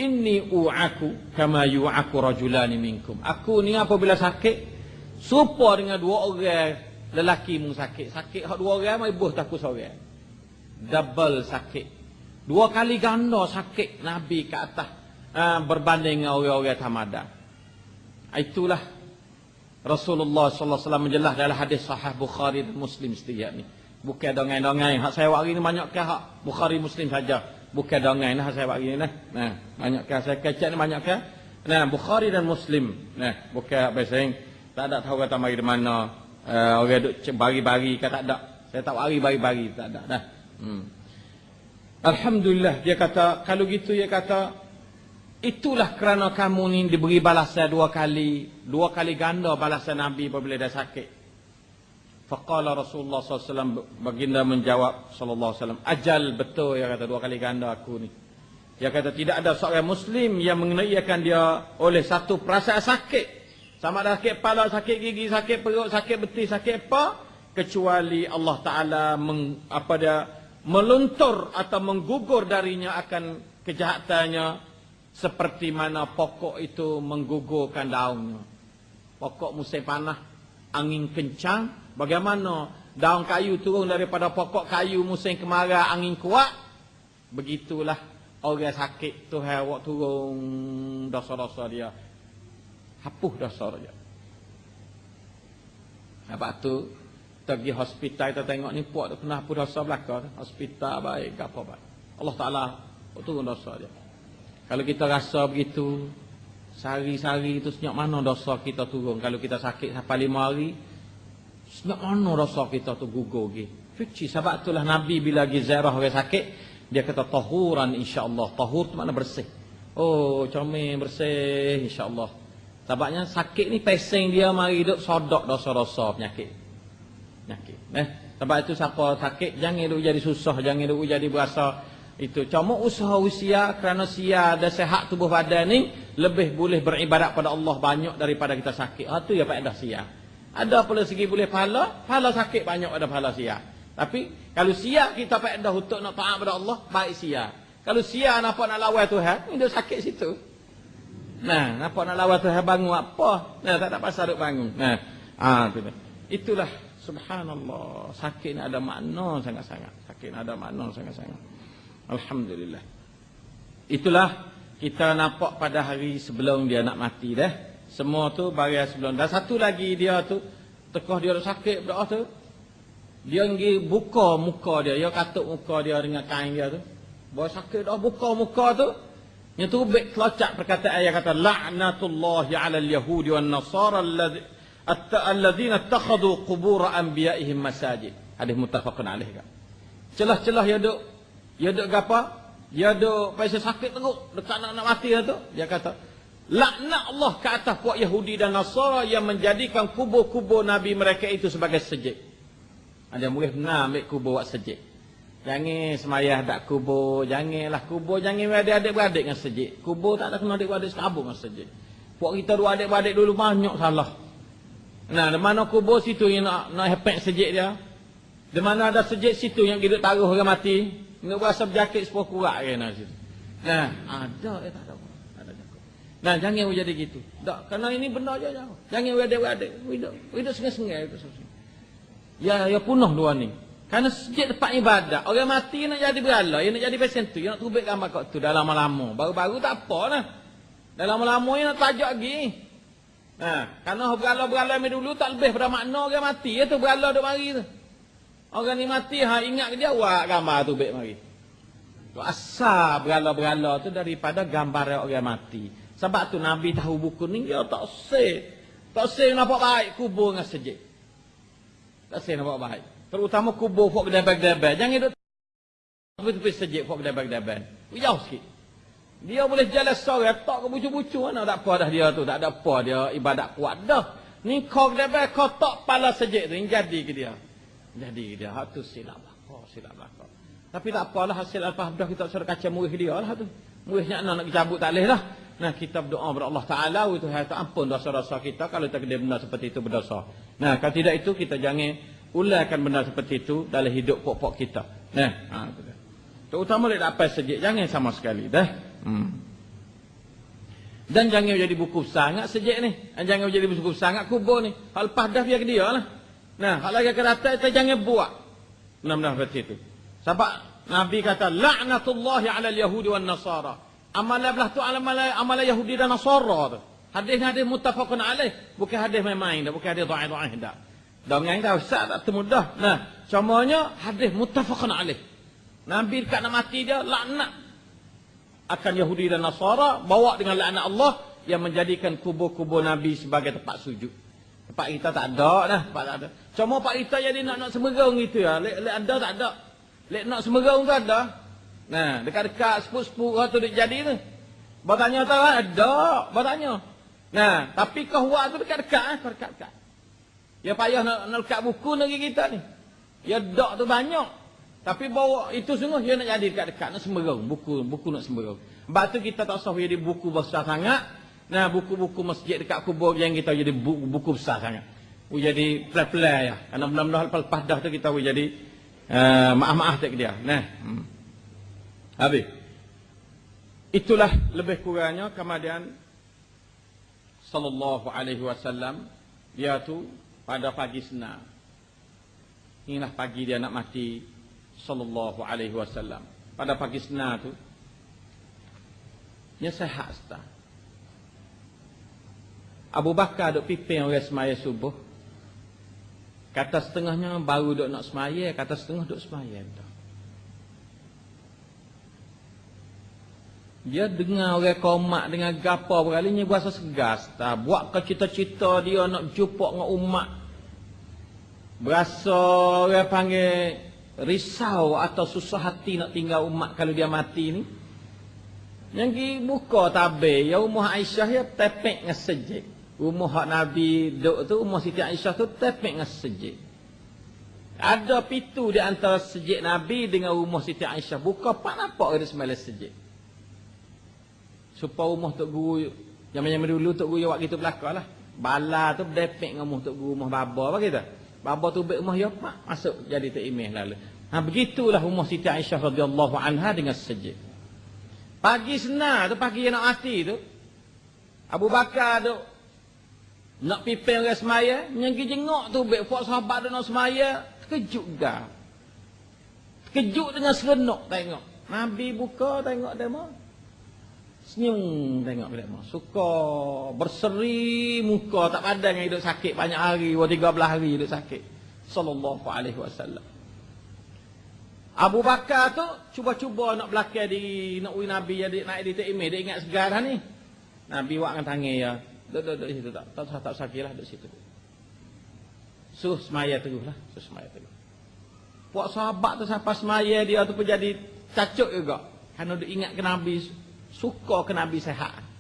Inni u'aku kama yu'aku rajulani minkum. Aku ni apabila sakit, Supa dengan dua orang lelaki mu sakit. Sakit hak dua orang mai buh takut seorang. Double sakit. Dua kali ganda sakit Nabi ke atas uh, berbanding dengan orang-orang tamada. Itulah Rasulullah sallallahu alaihi wasallam menjelaskan dalam hadis sahih Bukhari dan Muslim setiap ni. Bukan dongeng-dongeng. Hak saya hari ni banyak ke hak Bukhari Muslim saja. Bukan dongeng lah saya hari ni nah. Nah, banyak ke saya kecek ni banyak ke? Nah, Bukhari dan Muslim. Nah, bukan bahasa tak ada tahu kata mari di mana. Uh, orang duk bari-bari ke tak ada. Saya tak bari bari-bari tak ada dah. Hmm. Alhamdulillah dia kata kalau gitu dia kata itulah kerana kamu ni diberi balasan dua kali, dua kali ganda balasan Nabi apabila dah sakit. Faqala Rasulullah SAW baginda menjawab sallallahu alaihi wasallam ajal betul ya kata dua kali ganda aku ni. Dia kata tidak ada seorang muslim yang mengenaikan dia oleh satu perasaan sakit sama ada sakit kepala, sakit gigi, sakit perut, sakit betis, sakit apa. Kecuali Allah Ta'ala meng, apa dia, meluntur atau menggugur darinya akan kejahatannya. Seperti mana pokok itu menggugurkan daunnya. Pokok musim panah, angin kencang. Bagaimana daun kayu turun daripada pokok kayu musim kemarau, angin kuat. Begitulah orang sakit Tuhan waktu turun dosa-dosa dia Hapuh dosa saja. Apa tu? Kita pergi hospital kita tengok ni puak tu kena hapus dosa belakang. Hospital baik ke apa baik. Allah Ta'ala turun dosa dia. Kalau kita rasa begitu, sehari-sehari itu senyap mana dosa kita turun. Kalau kita sakit sampai lima hari, senyap mana dosa kita tu gugur lagi. Fici, sebab itulah Nabi bila lagi zarah orang sakit, dia kata tahuran insya Allah. Tahur tu makna bersih. Oh, comel bersih insya Allah. Sebabnya sakit ni pesing dia mari hidup sodok dosa-dosa penyakit. Penyakit. Eh? Sebab itu siapa sakit jangan duk jadi susah, jangan duk jadi berasa itu. Cuma usaha usia kerana sia ada sehat tubuh badan ni lebih boleh beribadat pada Allah banyak daripada kita sakit. Ha tu ya faedah sia. Ada pula segi boleh pahala, pahala sakit banyak pada pahala sia. Tapi kalau sia kita faedah untuk nak taat pada Allah, baik sia. Kalau sia nampak nak lawan Tuhan, dia sakit situ. Nah, nampak nak lawan Tuhan bangun apa? Nah, tak ada pasal duk bangun. Nah, ah tu. Itulah Subhanallah, sakit ada makna sangat-sangat. Sakit ada makna sangat-sangat. Alhamdulillah. Itulah kita nampak pada hari sebelum dia nak mati dah. Semua tu bagi sebelum. Dan satu lagi dia tu, tekah dia sakit berdoa tu. Dia pergi buka muka dia. Dia katuk muka dia dengan kain dia tu. Bawa sakit dah buka muka tu. Yang baik kelacak perkataan ayat kata. La'natullahi ala al-Yahudi wa nasara alladhi alladzina takhadhu qubur anbiya'ihim masajid. Hadis muttafaqun alaih kan? Celah-celah ya duk ya duk gapo ya duk pasal sakit teruk dekat nak nak mati tu. Dia kata laknat Allah ke atas puak Yahudi dan Nasara yang menjadikan kubur-kubur nabi mereka itu sebagai sejid ada boleh benar ambil kubur buat sejid Jangan semayah tak kubur, janganlah kubur, jangan adik-adik dengan sejid. Kubur tak ada kena adik-adik sekabur dengan sejid. Puak kita dua adik-adik dulu banyak salah. Nah, di mana kubur situ yang nak nak hepek sejik dia. Di mana ada sejik situ yang kita taruh orang mati. Nak berasa berjakit sepuluh situ. Nah, ada eh tak ada. Nah, jangan jadi gitu. Tak, kerana ini benda aja jauh. Jangan wadik-wadik. Hidup, hidup sengai-sengai itu Ya, ya punah dua ni. Karena sejak tempat ibadat, orang mati nak jadi berala, yang nak jadi pesen tu, yang nak tubik gambar kau tu dalam lama. Baru-baru tak apa lah. Dalam lama yang nak tajak lagi. Ha, kerana berala-berala ni dulu tak lebih pada makna orang mati. Ya tu berala duk mari tu. Orang ni mati, ha ingat ke dia, wah gambar tu baik mari. Tu asal berala-berala tu daripada gambar orang mati. Sebab tu Nabi tahu buku ni, dia tak say. Tak say nampak baik kubur dengan sejik. Tak say nampak baik. Terutama kubur fok gedebek-gedebek. Jangan duduk tepi-tepi sejik fok gedebek-gedebek. Jauh sikit. Dia boleh jalan sore, tak ke bucu-bucu mana tak apa dah dia tu, tak ada apa dia ibadat kuat dah. Ni kau kena kau tak pala sejik tu, jadi ke dia. Jadi ke dia, hak tu silap lah. Oh, silap kau. Tapi tak apalah hasil Al-Fahdah kita suruh kaca murid dia lah tu. Muridnya nak nak cabut tak boleh lah. Nah kita berdoa kepada Allah Ta'ala itu hai tak ampun dosa-dosa kita kalau tak kena benda seperti itu berdosa. Nah kalau tidak itu kita jangan ulaikan benda seperti itu dalam hidup pokok-pokok kita. Nah, ha, Terutama dia dapat sejik. Jangan sama sekali. Dah. Hmm. Dan jangan jadi buku sangat sejak ni. Jangan jadi buku sangat kubur ni. Hal lepas dah biar dia lah. Nah, hal lagi akan datang, kita jangan buat. Benar-benar seperti itu. Sebab Nabi kata, La'natullahi ala yahudi wa nasara. Amalah belah tu amalah, amalah Yahudi dan Nasara tu. Hadis ni hadis mutafakun alaih. Bukan hadis main-main dah. Bukan hadis doa-doa dah. Dengan dah usah tak temudah. Nah, contohnya hadis mutafakun alaih. Nabi dekat nak mati dia, laknat akan Yahudi dan Nasara bawa dengan laknat Allah yang menjadikan kubur-kubur Nabi sebagai tempat sujud. Tempat kita tak ada dah, tempat tak ada. Cuma pak kita jadi nak nak semerang gitu ya. Lek lek ada tak ada. Lek nak semerang tu ada. Nah, dekat-dekat sepuk-sepuk tu dia jadi tu. Bertanya tak ada, bertanya. Nah, tapi kahwa tu dekat-dekat eh, dekat-dekat. Ya payah nak nak dekat buku negeri kita ni. Ya dak tu banyak. Tapi bawa itu semua dia nak jadi dekat-dekat nak semberong buku buku nak semberong. Sebab tu kita tak usah jadi buku besar sangat. Nah buku-buku masjid dekat kubur yang kita jadi buku, buku besar sangat. Bu jadi play-play ya. Karena benar-benar lepas dah tu kita boleh jadi uh, maaf-maaf tak dia. Nah. Hmm. Habis. Itulah lebih kurangnya kemudian sallallahu alaihi wasallam dia tu pada pagi senang. Inilah pagi dia nak mati sallallahu alaihi wasallam. Pada pagi sena tu dia sehat sta Abu Bakar duk pimpin orang semaya subuh. Kata setengahnya baru duk nak semaya kata setengah duk semaya betul dia dengar orang komak dengan gapa berkalinya berasa segas tak buat ke cita-cita dia nak jumpa dengan umat berasa orang panggil risau atau susah hati nak tinggal umat kalau dia mati ni. Yang pergi buka tabir, ya Umar Aisyah ya tepek dengan sejik. Rumah hak Nabi duduk tu, rumah Siti Aisyah tu tepek dengan sejik. Ada pintu di antara sejik Nabi dengan rumah Siti Aisyah. Buka pak nampak ada semalam sejik. Supaya rumah Tok Guru, zaman-zaman dulu Tok Guru buat gitu belakang lah. Bala tu depek dengan rumah Tok Guru, rumah Baba apa kita. Baba tu baik rumah ya masuk jadi Tok Imeh lalu. Ha begitulah rumah Siti Aisyah radhiyallahu anha dengan sejik. Pagi senar tu, pagi yang nak mati tu. Abu Bakar tu nak pipin orang semaya, yang jengok tu baik buat sahabat dia nak semaya, terkejut dah. Terkejut dengan serenuk tengok. Nabi buka tengok demo. Senyum tengok demo. Suka berseri muka tak padan yang hidup sakit banyak hari, dua tiga belah hari hidup sakit. Sallallahu alaihi wasallam. Abu Bakar tu cuba-cuba nak belakang di nak uji Nabi jadi naik di Taimih dia ingat segarah ni. Nabi wak dengan tangan ya. Duduk duduk situ tak. Tak tak sakit lah duduk situ. Suh semaya terus lah. Suh semaya terus. Puak sahabat tu sampai semaya dia tu pun jadi cacuk juga. Kerana dia ingat ke Nabi. Suka ke Nabi sehat.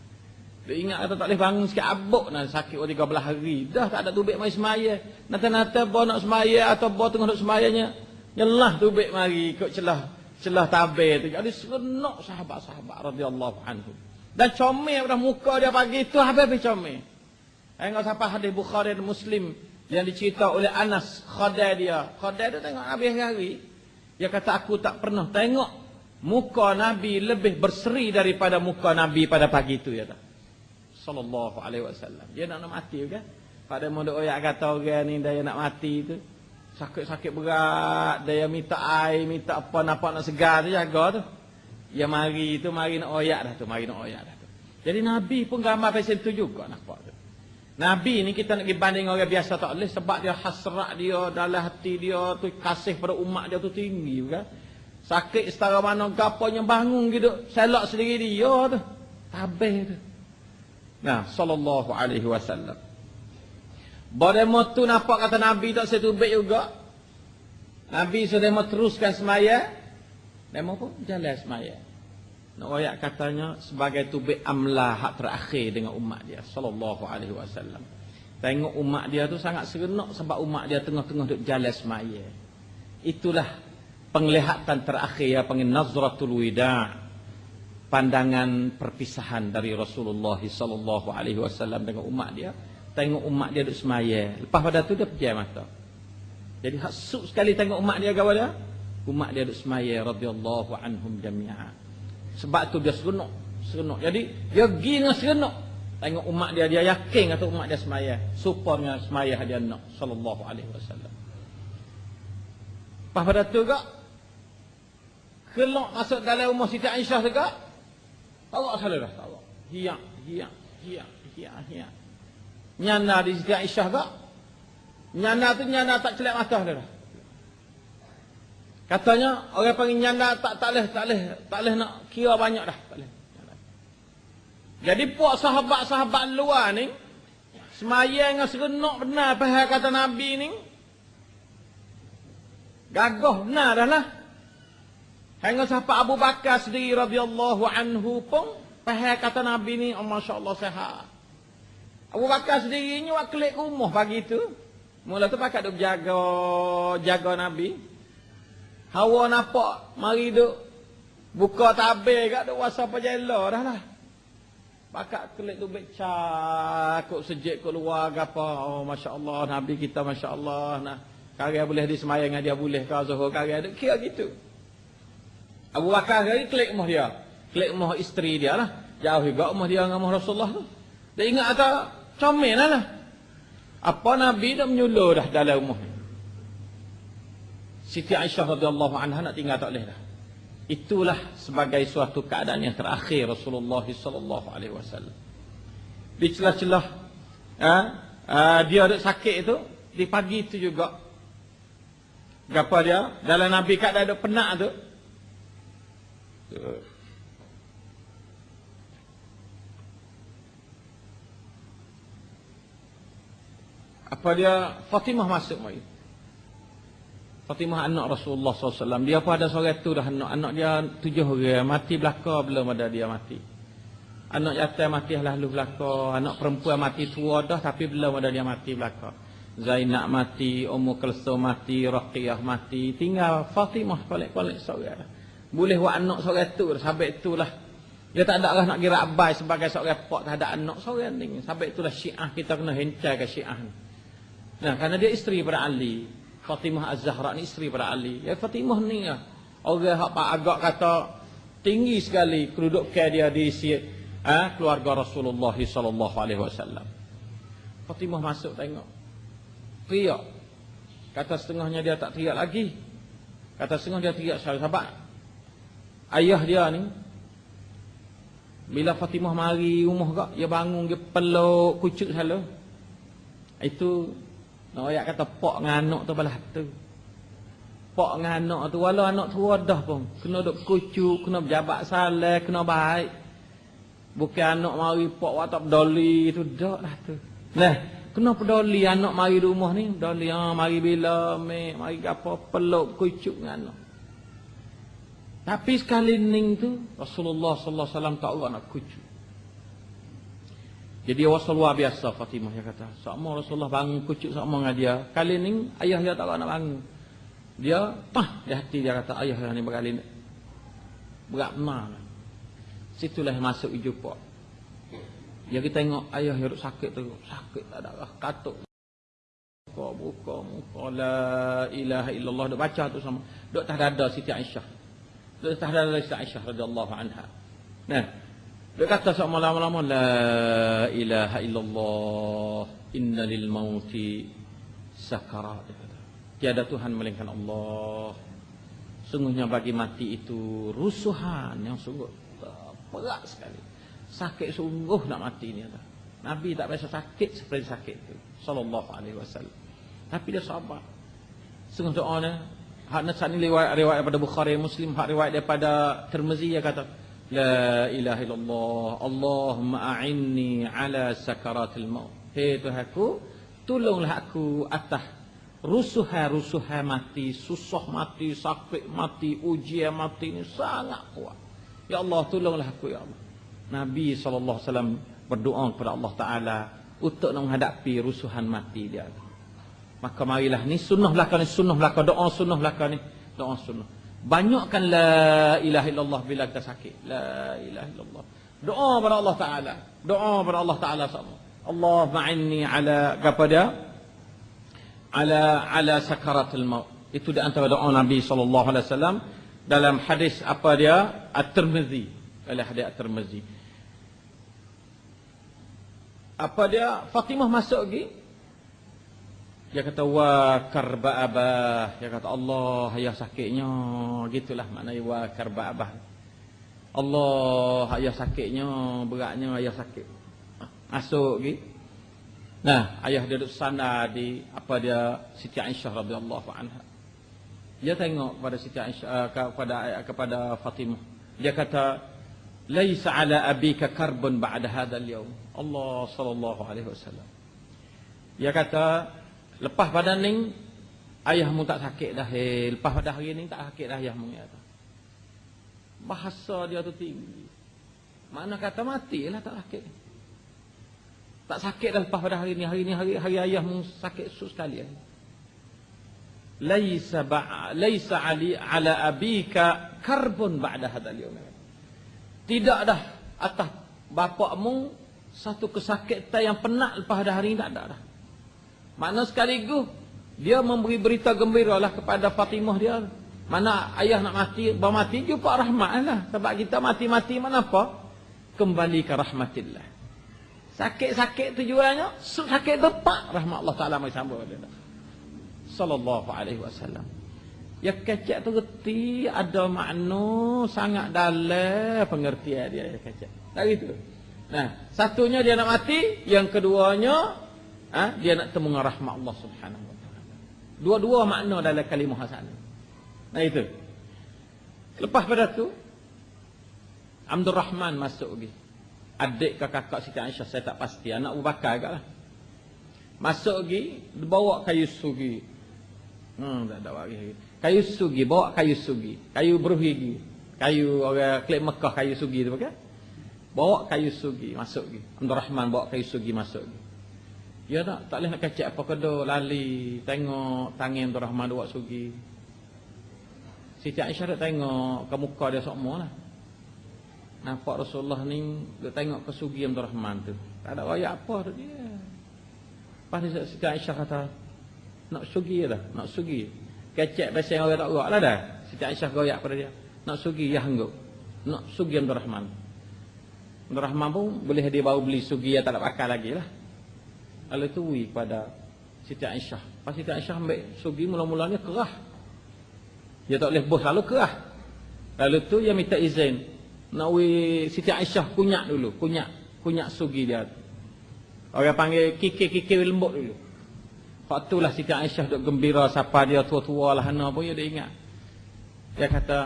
Dia ingat kata tak boleh bangun sikit abuk nak sakit oh 13 hari. Dah tak ada tubik mai semaya. Nata-nata bawa nak semaya atau bawa tengah nak semayanya. Nyelah tubik mari ikut celah celah tabir tu. Jadi serenok sahabat-sahabat radhiyallahu anhu. Dan comel pada muka dia pagi itu habis comel. Tengok siapa hadis Bukhari dan Muslim yang dicerita oleh Anas khadai dia. Khadai dia tengok Nabi hari-hari. Dia kata aku tak pernah tengok muka Nabi lebih berseri daripada muka Nabi pada pagi itu ya tak. Sallallahu alaihi wasallam. Dia nak, nak mati kan? Pada muda oyak kata orang ni dia nak mati tu. Sakit-sakit berat, dia minta air, minta apa nak nak segar tu jaga tu. Ya mari tu mari nak oyak dah tu, mari nak oyak dah tu. Jadi Nabi pun gambar pasal tu juga nampak tu. Nabi ni kita nak dibanding orang biasa tak boleh sebab dia hasrat dia dalam hati dia tu kasih pada umat dia tu tinggi kan. Sakit setara mana gaponya bangun gitu, selak sendiri dia tu. Tabih tu. Nah, sallallahu alaihi wasallam. Pada tu nampak kata Nabi tak setubik juga. Nabi sudah mau teruskan semaya. Demo pun jalan semaya. Nak ayat katanya sebagai tubik amlah hak terakhir dengan umat dia sallallahu alaihi wasallam. Tengok umat dia tu sangat serenok sebab umat dia tengah-tengah duk jalan semaya. Itulah penglihatan terakhir ya panggil nazratul wida. Pandangan perpisahan dari Rasulullah sallallahu alaihi wasallam dengan umat dia. Tengok umat dia duk semaya. Lepas pada tu dia pejam mata. Jadi hak sekali tengok umat dia gawa dia umat dia duduk semaya radhiyallahu anhum jami'a. Sebab tu dia seronok, seronok. Jadi dia pergi dengan seronok. Tengok umat dia dia yakin atau umat dia semaya. Supaya semaya dia nak sallallahu alaihi wasallam. Pas pada tu gak kelok masuk dalam rumah Siti Aisyah juga. Allah salah dah Allah. Hiya, hiya, hiya, hiya, hiya. Nyana di Siti Aisyah gak. Nyana tu nyana tak celak mata dia dah. Katanya orang panggil nyanda tak tak leh tak leh tak leh nak kira banyak dah tak leh. Jadi puak sahabat-sahabat luar ni semaya dengan serenok benar apa kata Nabi ni. Gagah benar dah lah. Hingga sahabat Abu Bakar sendiri radhiyallahu anhu pun faham kata Nabi ni oh, masya-Allah sehat. Abu Bakar sendiri ni wak kelik rumah pagi tu. Mula tu pakat duk jaga jaga Nabi. Hawa nampak mari duk buka tabir kat duk wasa pajela dah lah. Pakak kelik tu becak kok sejik keluar apa. Oh masya-Allah nabi kita masya-Allah nah. Karya boleh di semayang dia boleh kau Zuhur karya duk kira gitu. Abu Bakar hari klik rumah dia. Klik rumah isteri dia lah. Jauh juga rumah dia dengan rumah Rasulullah tu. Dia ingat ada comel lah, lah. Apa Nabi dah menyuluh dah dalam rumah ni. Siti Aisyah radhiyallahu anha nak tinggal tak boleh dah. Itulah sebagai suatu keadaan yang terakhir Rasulullah sallallahu alaihi wasallam. Di celah-celah ha, uh, dia ada sakit itu di pagi itu juga Gapa dia dalam Nabi kat ada penak tu apa dia Fatimah masuk mai Fatimah anak Rasulullah SAW. Dia pun ada seorang tu dah anak. Anak dia tujuh orang. Mati belakang belum ada dia mati. Anak yatim mati lalu belaka, anak perempuan mati tua dah tapi belum ada dia mati belaka. Zainab mati, Ummu Kulsum mati, Raqiyah mati, tinggal Fatimah kolek-kolek seorang. Boleh buat anak seorang tu, sampai itulah. Dia tak ada lah nak kira abai sebagai seorang pok tak ada anak seorang ni. Sampai itulah Syiah kita kena hencai ke Syiah ni. Nah, kerana dia isteri pada Ali. Fatimah Az-Zahra ni isteri pada Ali. Ya Fatimah ni ya. Orang hak agak kata tinggi sekali kedudukan dia di ha, keluarga Rasulullah wasallam. Fatimah masuk tengok. Teriak. Kata setengahnya dia tak teriak lagi. Kata setengah dia teriak sahabat. Ayah dia ni bila Fatimah mari rumah gak, dia bangun dia peluk kucuk selalu. Itu nak ayat kata pak nganak tu belah tu. Pak nganak tu walau anak tu dah pun kena duk kucuk, kena berjabat salah, kena baik. Bukan anak mari pak wa tak peduli tu dak lah tu. Nah, kena peduli anak mari rumah ni, peduli ah mari bila me, mari apa peluk kucuk dengan anak. Tapi sekali ning tu Rasulullah sallallahu alaihi wasallam tak nak kucuk. Jadi wasal biasa Fatimah dia kata. Sama Rasulullah bangun kucuk sama dengan dia. Kali ni ayah dia tak nak bangun. Dia pah di hati dia kata ayah ni berkali ni. Berat benar. Situlah masuk jumpa. Ya kita tengok ayah yang sakit tu, sakit tak ada katuk. Buka, buka, buka, la ilaha illallah. Dia baca tu sama. Duk tak ada Siti Aisyah. Ada Siti Aisyah radhiyallahu anha. Nah, dia kata sama lama-lama la ilaha illallah inna lil mauti sakarat. Tiada Tuhan melainkan Allah. Sungguhnya bagi mati itu rusuhan yang sungguh berat sekali. Sakit sungguh nak mati ni. Nabi tak biasa sakit seperti sakit itu. Sallallahu alaihi wasallam. Tapi dia sabar. Sungguh doa ni. Hak nasab ni riwayat, riwayat daripada Bukhari Muslim. Hak riwayat daripada Tirmizi dia kata. La ilaha illallah. Allahumma a'inni ala sakaratil maut. Hei Tuhanku. Tolonglah aku atas rusuhan-rusuhan mati. Susah mati, sakit mati, ujian mati ni sangat kuat. Ya Allah tolonglah aku ya Allah. Nabi SAW berdoa kepada Allah Ta'ala untuk menghadapi rusuhan mati dia. Maka marilah ni sunnah belakang ni sunnah belakang doa sunnah belakang ni doa sunnah. Banyakkan la ilaha illallah bila kita sakit. La ilaha illallah. Doa kepada Allah Ta'ala. Doa kepada Allah Ta'ala sama. Allah ma'inni ala kepada ala ala sakaratul maut. Itu di antara doa Nabi sallallahu alaihi wasallam dalam hadis apa dia At-Tirmizi oleh hadis At-Tirmizi apa dia Fatimah masuk lagi dia kata wa karba abah dia kata Allah ayah sakitnya gitulah maknanya wa karba abah Allah ayah sakitnya beratnya ayah sakit masuk lagi nah ayah dia duduk sana di apa dia Siti Aisyah radhiyallahu anha dia tengok pada Siti Aisyah uh, kepada kepada Fatimah. Dia kata, "Laisa ala abika karbun ba'da hadzal yaum." Allah sallallahu alaihi wasallam. Dia kata, lepas pada ning ayahmu tak sakit dah. Hey. Lepas pada hari ni tak sakit dah ayahmu ya. Bahasa dia tu tinggi. Mana kata mati lah tak sakit. Tak sakit dah lepas pada hari ni. Hari ni hari, hari ayahmu sakit sus sekali. Ya laisa ba laisa ali ala abika karbun ba'da hadzal yawm tidak dah atas bapakmu satu kesakitan yang penat lepas dah hari ini tak ada dah makna sekaligus dia memberi berita gembira lah kepada Fatimah dia mana ayah nak mati bermati jumpa rahmat lah sebab kita mati-mati mana apa kembali ke rahmatillah sakit-sakit tujuannya sakit depak rahmat Allah Ta'ala mai sambung dia sallallahu alaihi wasallam. Ya kecek tu reti ada makna sangat dalam pengertian dia ya kecek. Tak gitu. Nah, satunya dia nak mati, yang keduanya ha, dia nak temu dengan rahmat Allah Subhanahu wa taala. Dua-dua makna dalam kalimah hasan. Nah itu. Lepas pada tu Abdul Rahman masuk lagi. Adik ke kakak Siti Aisyah saya tak pasti. Anak Abu Bakar lah. Masuk lagi, bawa kayu sugi. Hmm, tak ada lagi. Kayu sugi, bawa kayu sugi. Kayu berhigi. Kayu orang klik Mekah kayu sugi tu pakai. Bawa kayu sugi masuk lagi. Abdul Rahman bawa kayu sugi masuk lagi. Ya tak, tak boleh nak kacak apa kedua lali tengok tangan Abdul Rahman bawa sugi. Siti Aisyah dah tengok ke muka dia semua lah. Nampak Rasulullah ni dia tengok ke sugi Abdul Rahman tu. Tak ada raya apa tu dia. Lepas Siti Aisyah kata, nak sugi dah, nak sugi. Kecek pasal orang tak gerak lah dah. Siti Aisyah goyak pada dia. Nak sugi, ya hangguk. Nak sugi Abdul Rahman. Rahman pun boleh dia baru beli sugi yang tak nak pakai lagi lah. Lalu tu wui pada Siti Aisyah. Pas Siti Aisyah ambil sugi mula-mulanya kerah. Dia tak boleh bos lalu kerah. Lalu tu dia minta izin. Nak wui Siti Aisyah kunyak dulu. Kunyak. Kunyak sugi dia. Orang panggil kikir-kikir lembut dulu. Waktu lah Siti Aisyah duk gembira siapa dia tua-tua lah hana pun dia ingat. Dia kata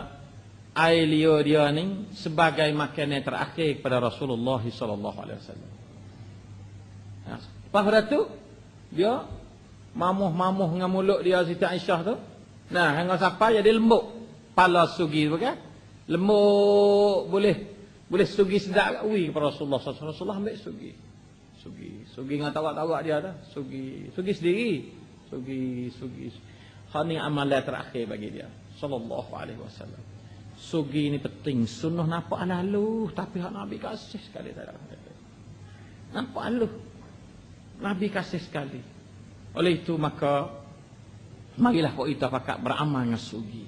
air liur dia ni sebagai makanan terakhir kepada Rasulullah sallallahu alaihi wasallam. Pada tu dia mamuh-mamuh dengan mulut dia Siti Aisyah tu. Nah, hang siapa jadi lembut. Pala sugi tu kan. Lembut boleh boleh sugi sedap ui kepada Rasulullah wasallam. Rasulullah ambil sugi. Sugi. Sugi dengan tawak-tawak dia dah. Sugi. Sugi sendiri. Sugi. Sugi. Ini amalan terakhir bagi dia. Sallallahu alaihi wasallam. Sugi ni penting. Sunnah nampak lalu. Tapi hak Nabi kasih sekali. Nampak lalu. Nabi kasih sekali. Oleh itu maka. Marilah kau kita pakat beramal dengan sugi.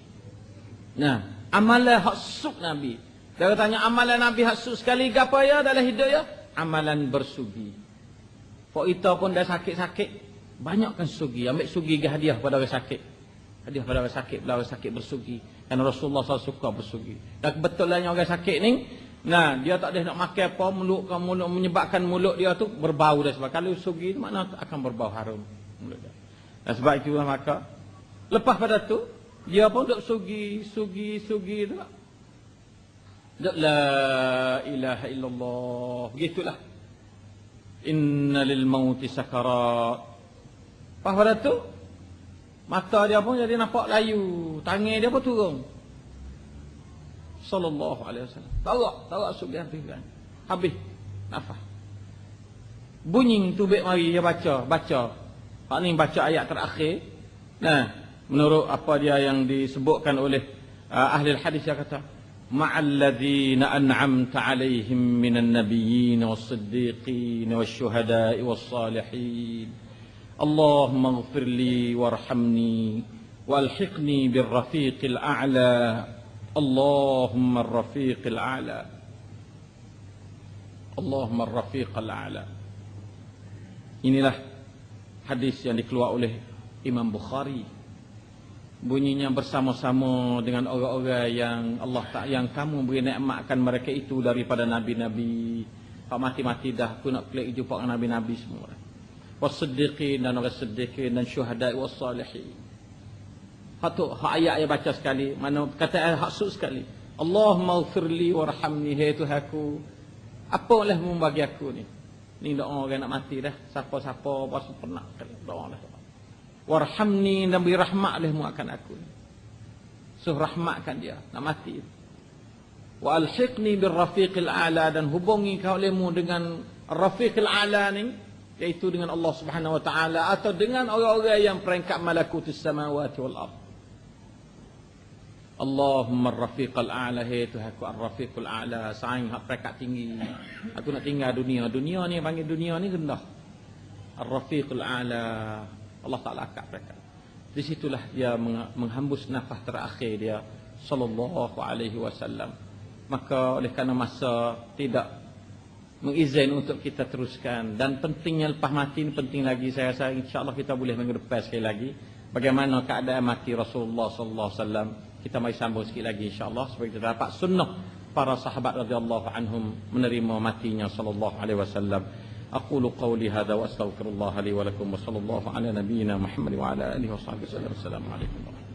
Nah. Amalan hak suk Nabi. Dia tanya amalan Nabi hak suk sekali. Gapa ya dalam hidup ya? Amalan bersugi. Kok kita pun dah sakit-sakit, banyakkan sugi. Ambil sugi ke hadiah pada orang sakit. Hadiah pada orang sakit, pada orang sakit bersugi. Dan Rasulullah SAW suka bersugi. Dan kebetulnya orang sakit ni, nah dia tak ada nak makan apa, mulut, mulut menyebabkan mulut dia tu berbau dah sebab. Kalau sugi tu mana akan berbau harum. Mulut dia. Dan sebab itulah maka, lepas pada tu, dia pun duk sugi, sugi, sugi tu. Duk la ilaha illallah. Begitulah. Inna lil mauti sakarat. Pas pada tu mata dia pun jadi nampak layu, tangan dia pun turun sallallahu alaihi wasallam. Tawak, tawak sugihan pinggan. Habis. Apa? Bunyi tubik mari dia baca, baca. Hak ni baca ayat terakhir. Nah, menurut apa dia yang disebutkan oleh uh, ahli hadis dia kata, ma'alladhina an'amta alaihim minan nabiyyin was-siddiqin wash-shuhada'i was-salihin. Allahumma ighfir li warhamni walhiqni birrafiqil a'la اللهم الرفيق الأعلى اللهم الرفيق الأعلى Inilah hadis yang dikeluar oleh Imam Bukhari bunyinya bersama-sama dengan orang-orang yang Allah tak yang kamu beri nikmatkan mereka itu daripada nabi-nabi. Pak mati-mati dah aku nak klik jumpa dengan nabi-nabi semua. Wasiddiqin dan orang siddiqin dan syuhada wa Hatu hak ayat ayat baca sekali, mana kata hak suk sekali. Allahumma ghfirli warhamni hai Tuhanku. Apa oleh membagi aku ni? Ni doa orang nak mati dah. Siapa-siapa pas pernah doa dah warhamni dan beri rahmat olehmu akan aku. So rahmatkan dia, nak mati. Wa alhiqni bir rafiqil a'la dan hubungi kau olehmu dengan rafiqil a'la ni iaitu dengan Allah Subhanahu wa taala atau dengan orang-orang yang peringkat malakutus samawati wal ard. Allahumma rafiqal a'la hai Tuhan aku ar-rafiqul a'la saing hak peringkat tinggi. Aku nak tinggal dunia. Dunia ni panggil dunia ni rendah. Ar-rafiqul a'la Allah Taala akak mereka. Di situlah dia menghembus nafas terakhir dia sallallahu alaihi wasallam. Maka oleh kerana masa tidak mengizin untuk kita teruskan dan pentingnya lepas mati ini penting lagi saya rasa insyaallah kita boleh minggu depan sekali lagi bagaimana keadaan mati Rasulullah sallallahu alaihi wasallam kita mari sambung sikit lagi insyaallah supaya kita dapat sunnah para sahabat radhiyallahu anhum menerima matinya sallallahu alaihi wasallam أقول قولي هذا وأستغفر الله لي ولكم وصلى الله على نبينا محمد وعلى آله وصحبه وسلم السلام عليكم ورحمة الله